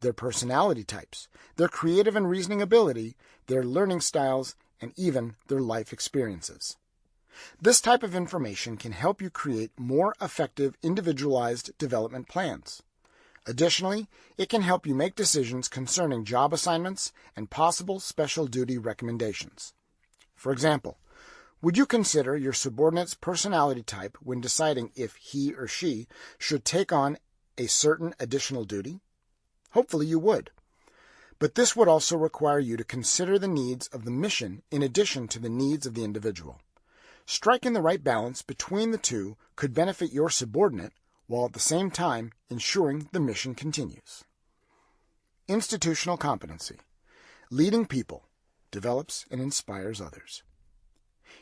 A: their personality types, their creative and reasoning ability, their learning styles, and even their life experiences. This type of information can help you create more effective individualized development plans. Additionally, it can help you make decisions concerning job assignments and possible special duty recommendations. For example, would you consider your subordinate's personality type when deciding if he or she should take on a certain additional duty? Hopefully you would. But this would also require you to consider the needs of the mission in addition to the needs of the individual. Striking the right balance between the two could benefit your subordinate while at the same time ensuring the mission continues. Institutional competency. Leading people develops and inspires others.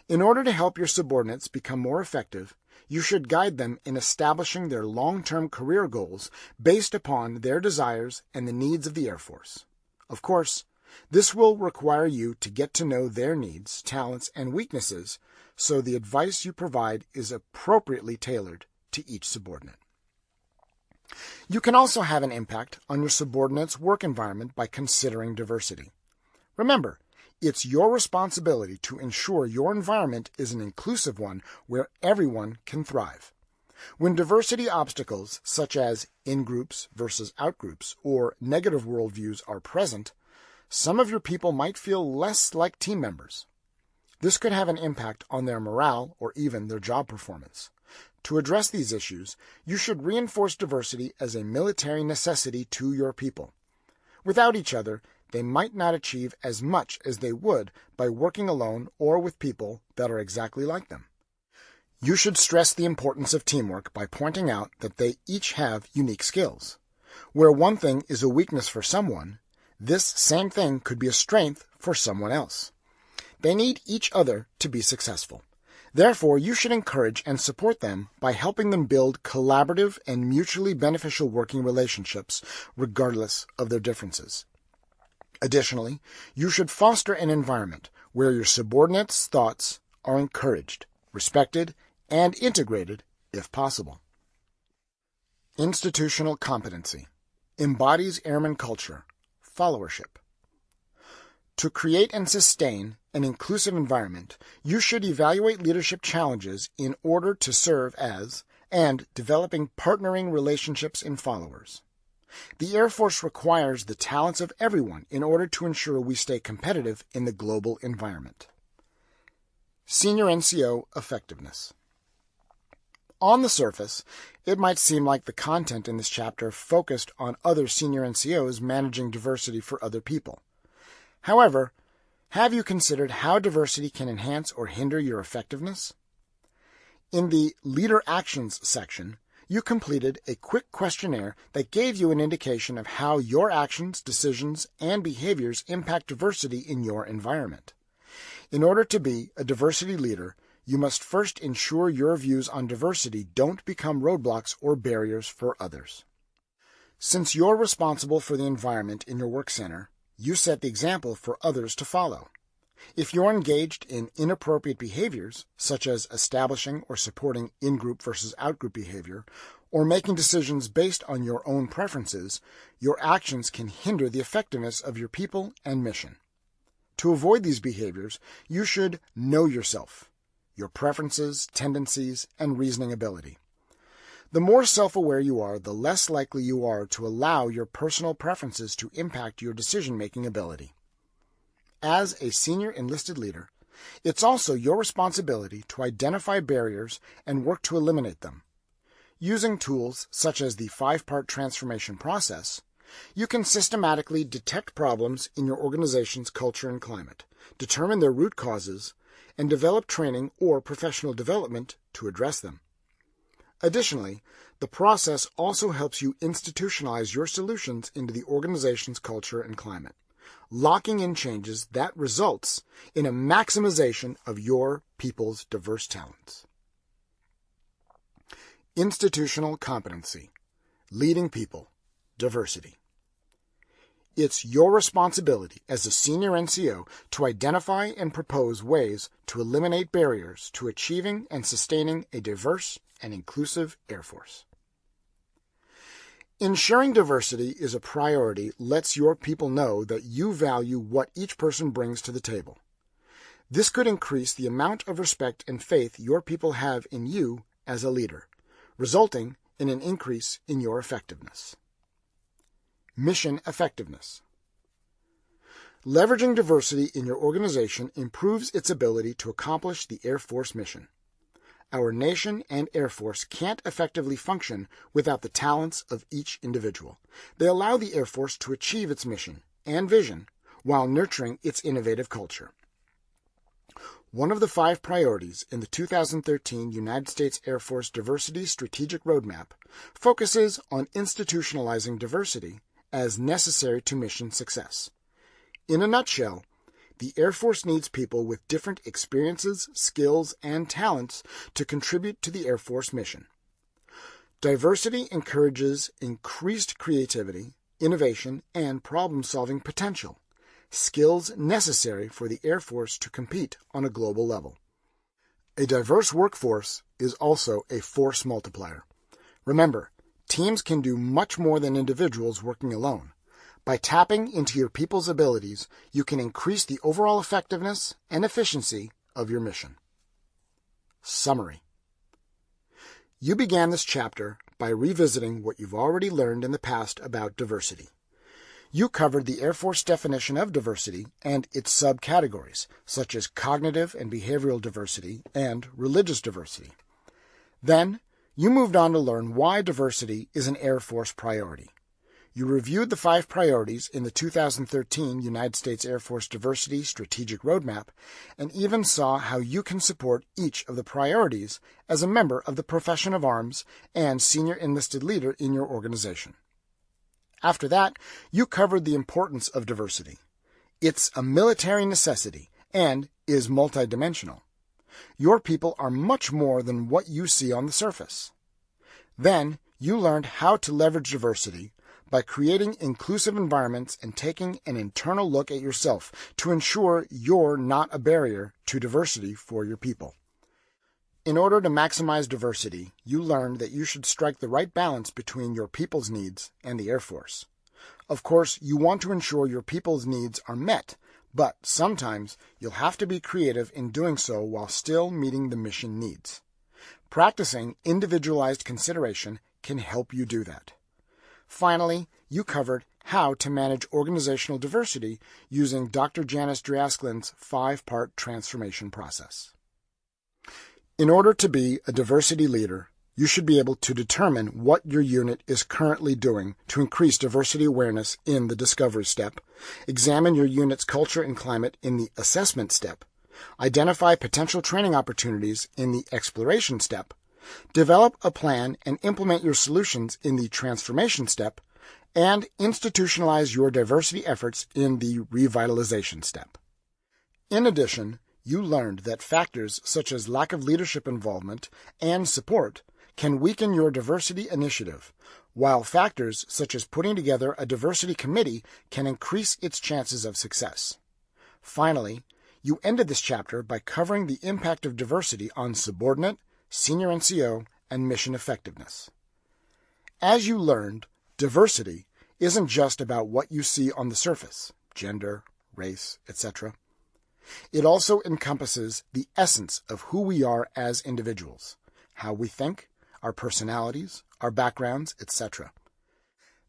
A: In order to help your subordinates become more effective, you should guide them in establishing their long-term career goals based upon their desires and the needs of the Air Force. Of course, this will require you to get to know their needs, talents, and weaknesses so the advice you provide is appropriately tailored to each subordinate. You can also have an impact on your subordinate's work environment by considering diversity. Remember, it's your responsibility to ensure your environment is an inclusive one where everyone can thrive. When diversity obstacles, such as in groups versus out groups or negative worldviews, are present, some of your people might feel less like team members. This could have an impact on their morale or even their job performance. To address these issues, you should reinforce diversity as a military necessity to your people. Without each other, they might not achieve as much as they would by working alone or with people that are exactly like them. You should stress the importance of teamwork by pointing out that they each have unique skills. Where one thing is a weakness for someone, this same thing could be a strength for someone else. They need each other to be successful. Therefore, you should encourage and support them by helping them build collaborative and mutually beneficial working relationships, regardless of their differences. Additionally, you should foster an environment where your subordinates' thoughts are encouraged, respected, and integrated if possible. Institutional competency embodies airman culture, followership. To create and sustain an inclusive environment, you should evaluate leadership challenges in order to serve as and developing partnering relationships in followers. The Air Force requires the talents of everyone in order to ensure we stay competitive in the global environment. Senior NCO Effectiveness On the surface, it might seem like the content in this chapter focused on other senior NCOs managing diversity for other people. However, have you considered how diversity can enhance or hinder your effectiveness? In the Leader Actions section, you completed a quick questionnaire that gave you an indication of how your actions, decisions, and behaviors impact diversity in your environment. In order to be a diversity leader, you must first ensure your views on diversity don't become roadblocks or barriers for others. Since you're responsible for the environment in your work center, you set the example for others to follow. If you're engaged in inappropriate behaviors, such as establishing or supporting in group versus out group behavior, or making decisions based on your own preferences, your actions can hinder the effectiveness of your people and mission. To avoid these behaviors, you should know yourself, your preferences, tendencies, and reasoning ability. The more self aware you are, the less likely you are to allow your personal preferences to impact your decision making ability. As a senior enlisted leader, it's also your responsibility to identify barriers and work to eliminate them. Using tools such as the five part transformation process, you can systematically detect problems in your organization's culture and climate, determine their root causes, and develop training or professional development to address them. Additionally, the process also helps you institutionalize your solutions into the organization's culture and climate, locking in changes that results in a maximization of your people's diverse talents. Institutional competency, leading people, diversity. It's your responsibility as a senior NCO to identify and propose ways to eliminate barriers to achieving and sustaining a diverse and inclusive Air Force. Ensuring diversity is a priority lets your people know that you value what each person brings to the table. This could increase the amount of respect and faith your people have in you as a leader, resulting in an increase in your effectiveness. Mission effectiveness. Leveraging diversity in your organization improves its ability to accomplish the Air Force mission. Our nation and Air Force can't effectively function without the talents of each individual. They allow the Air Force to achieve its mission and vision while nurturing its innovative culture. One of the five priorities in the 2013 United States Air Force Diversity Strategic Roadmap focuses on institutionalizing diversity as necessary to mission success. In a nutshell, the Air Force needs people with different experiences, skills, and talents to contribute to the Air Force mission. Diversity encourages increased creativity, innovation, and problem solving potential, skills necessary for the Air Force to compete on a global level. A diverse workforce is also a force multiplier. Remember, Teams can do much more than individuals working alone. By tapping into your people's abilities, you can increase the overall effectiveness and efficiency of your mission. Summary You began this chapter by revisiting what you've already learned in the past about diversity. You covered the Air Force definition of diversity and its subcategories, such as cognitive and behavioral diversity and religious diversity. Then, you moved on to learn why diversity is an Air Force priority. You reviewed the five priorities in the 2013 United States Air Force Diversity Strategic Roadmap and even saw how you can support each of the priorities as a member of the profession of arms and senior enlisted leader in your organization. After that, you covered the importance of diversity. It's a military necessity and is multidimensional. Your people are much more than what you see on the surface. Then, you learned how to leverage diversity by creating inclusive environments and taking an internal look at yourself to ensure you're not a barrier to diversity for your people. In order to maximize diversity, you learned that you should strike the right balance between your people's needs and the Air Force. Of course, you want to ensure your people's needs are met, but sometimes you'll have to be creative in doing so while still meeting the mission needs. Practicing individualized consideration can help you do that. Finally, you covered how to manage organizational diversity using Dr. Janice Dreachslin's five-part transformation process. In order to be a diversity leader, you should be able to determine what your unit is currently doing to increase diversity awareness in the discovery step, examine your unit's culture and climate in the assessment step, identify potential training opportunities in the exploration step, develop a plan and implement your solutions in the transformation step, and institutionalize your diversity efforts in the revitalization step. In addition, you learned that factors such as lack of leadership involvement and support can weaken your diversity initiative, while factors such as putting together a diversity committee can increase its chances of success. Finally, you ended this chapter by covering the impact of diversity on subordinate, senior NCO, and mission effectiveness. As you learned, diversity isn't just about what you see on the surface gender, race, etc. It also encompasses the essence of who we are as individuals, how we think, our personalities, our backgrounds, etc.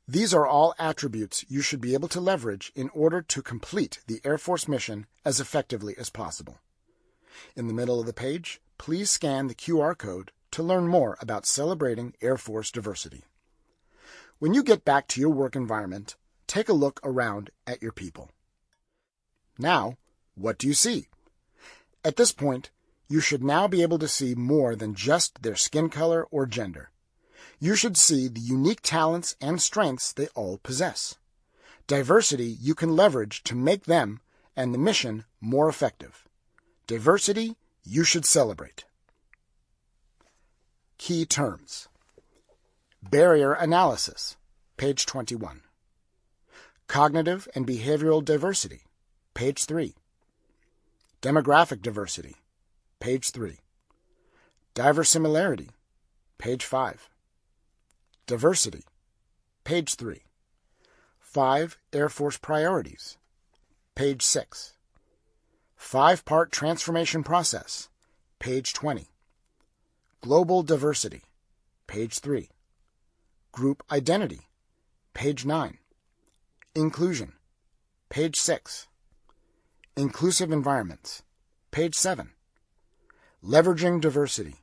A: These are all attributes you should be able to leverage in order to complete the Air Force mission as effectively as possible. In the middle of the page, please scan the QR code to learn more about celebrating Air Force diversity. When you get back to your work environment, take a look around at your people. Now, what do you see? At this point, you should now be able to see more than just their skin color or gender. You should see the unique talents and strengths they all possess. Diversity you can leverage to make them and the mission more effective. Diversity you should celebrate. Key terms Barrier analysis, page 21. Cognitive and behavioral diversity, page 3. Demographic diversity, page 3. Diverse similarity, page 5. Diversity, page 3. 5 Air Force priorities, page 6. Five part transformation process, page 20. Global diversity, page 3. Group identity, page 9. Inclusion, page 6. Inclusive Environments, page 7. Leveraging Diversity,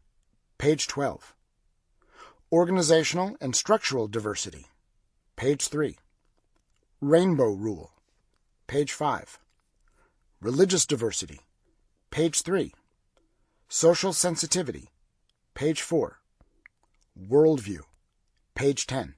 A: page 12. Organizational and Structural Diversity, page 3. Rainbow Rule, page 5. Religious Diversity, page 3. Social Sensitivity, page 4. Worldview, page 10.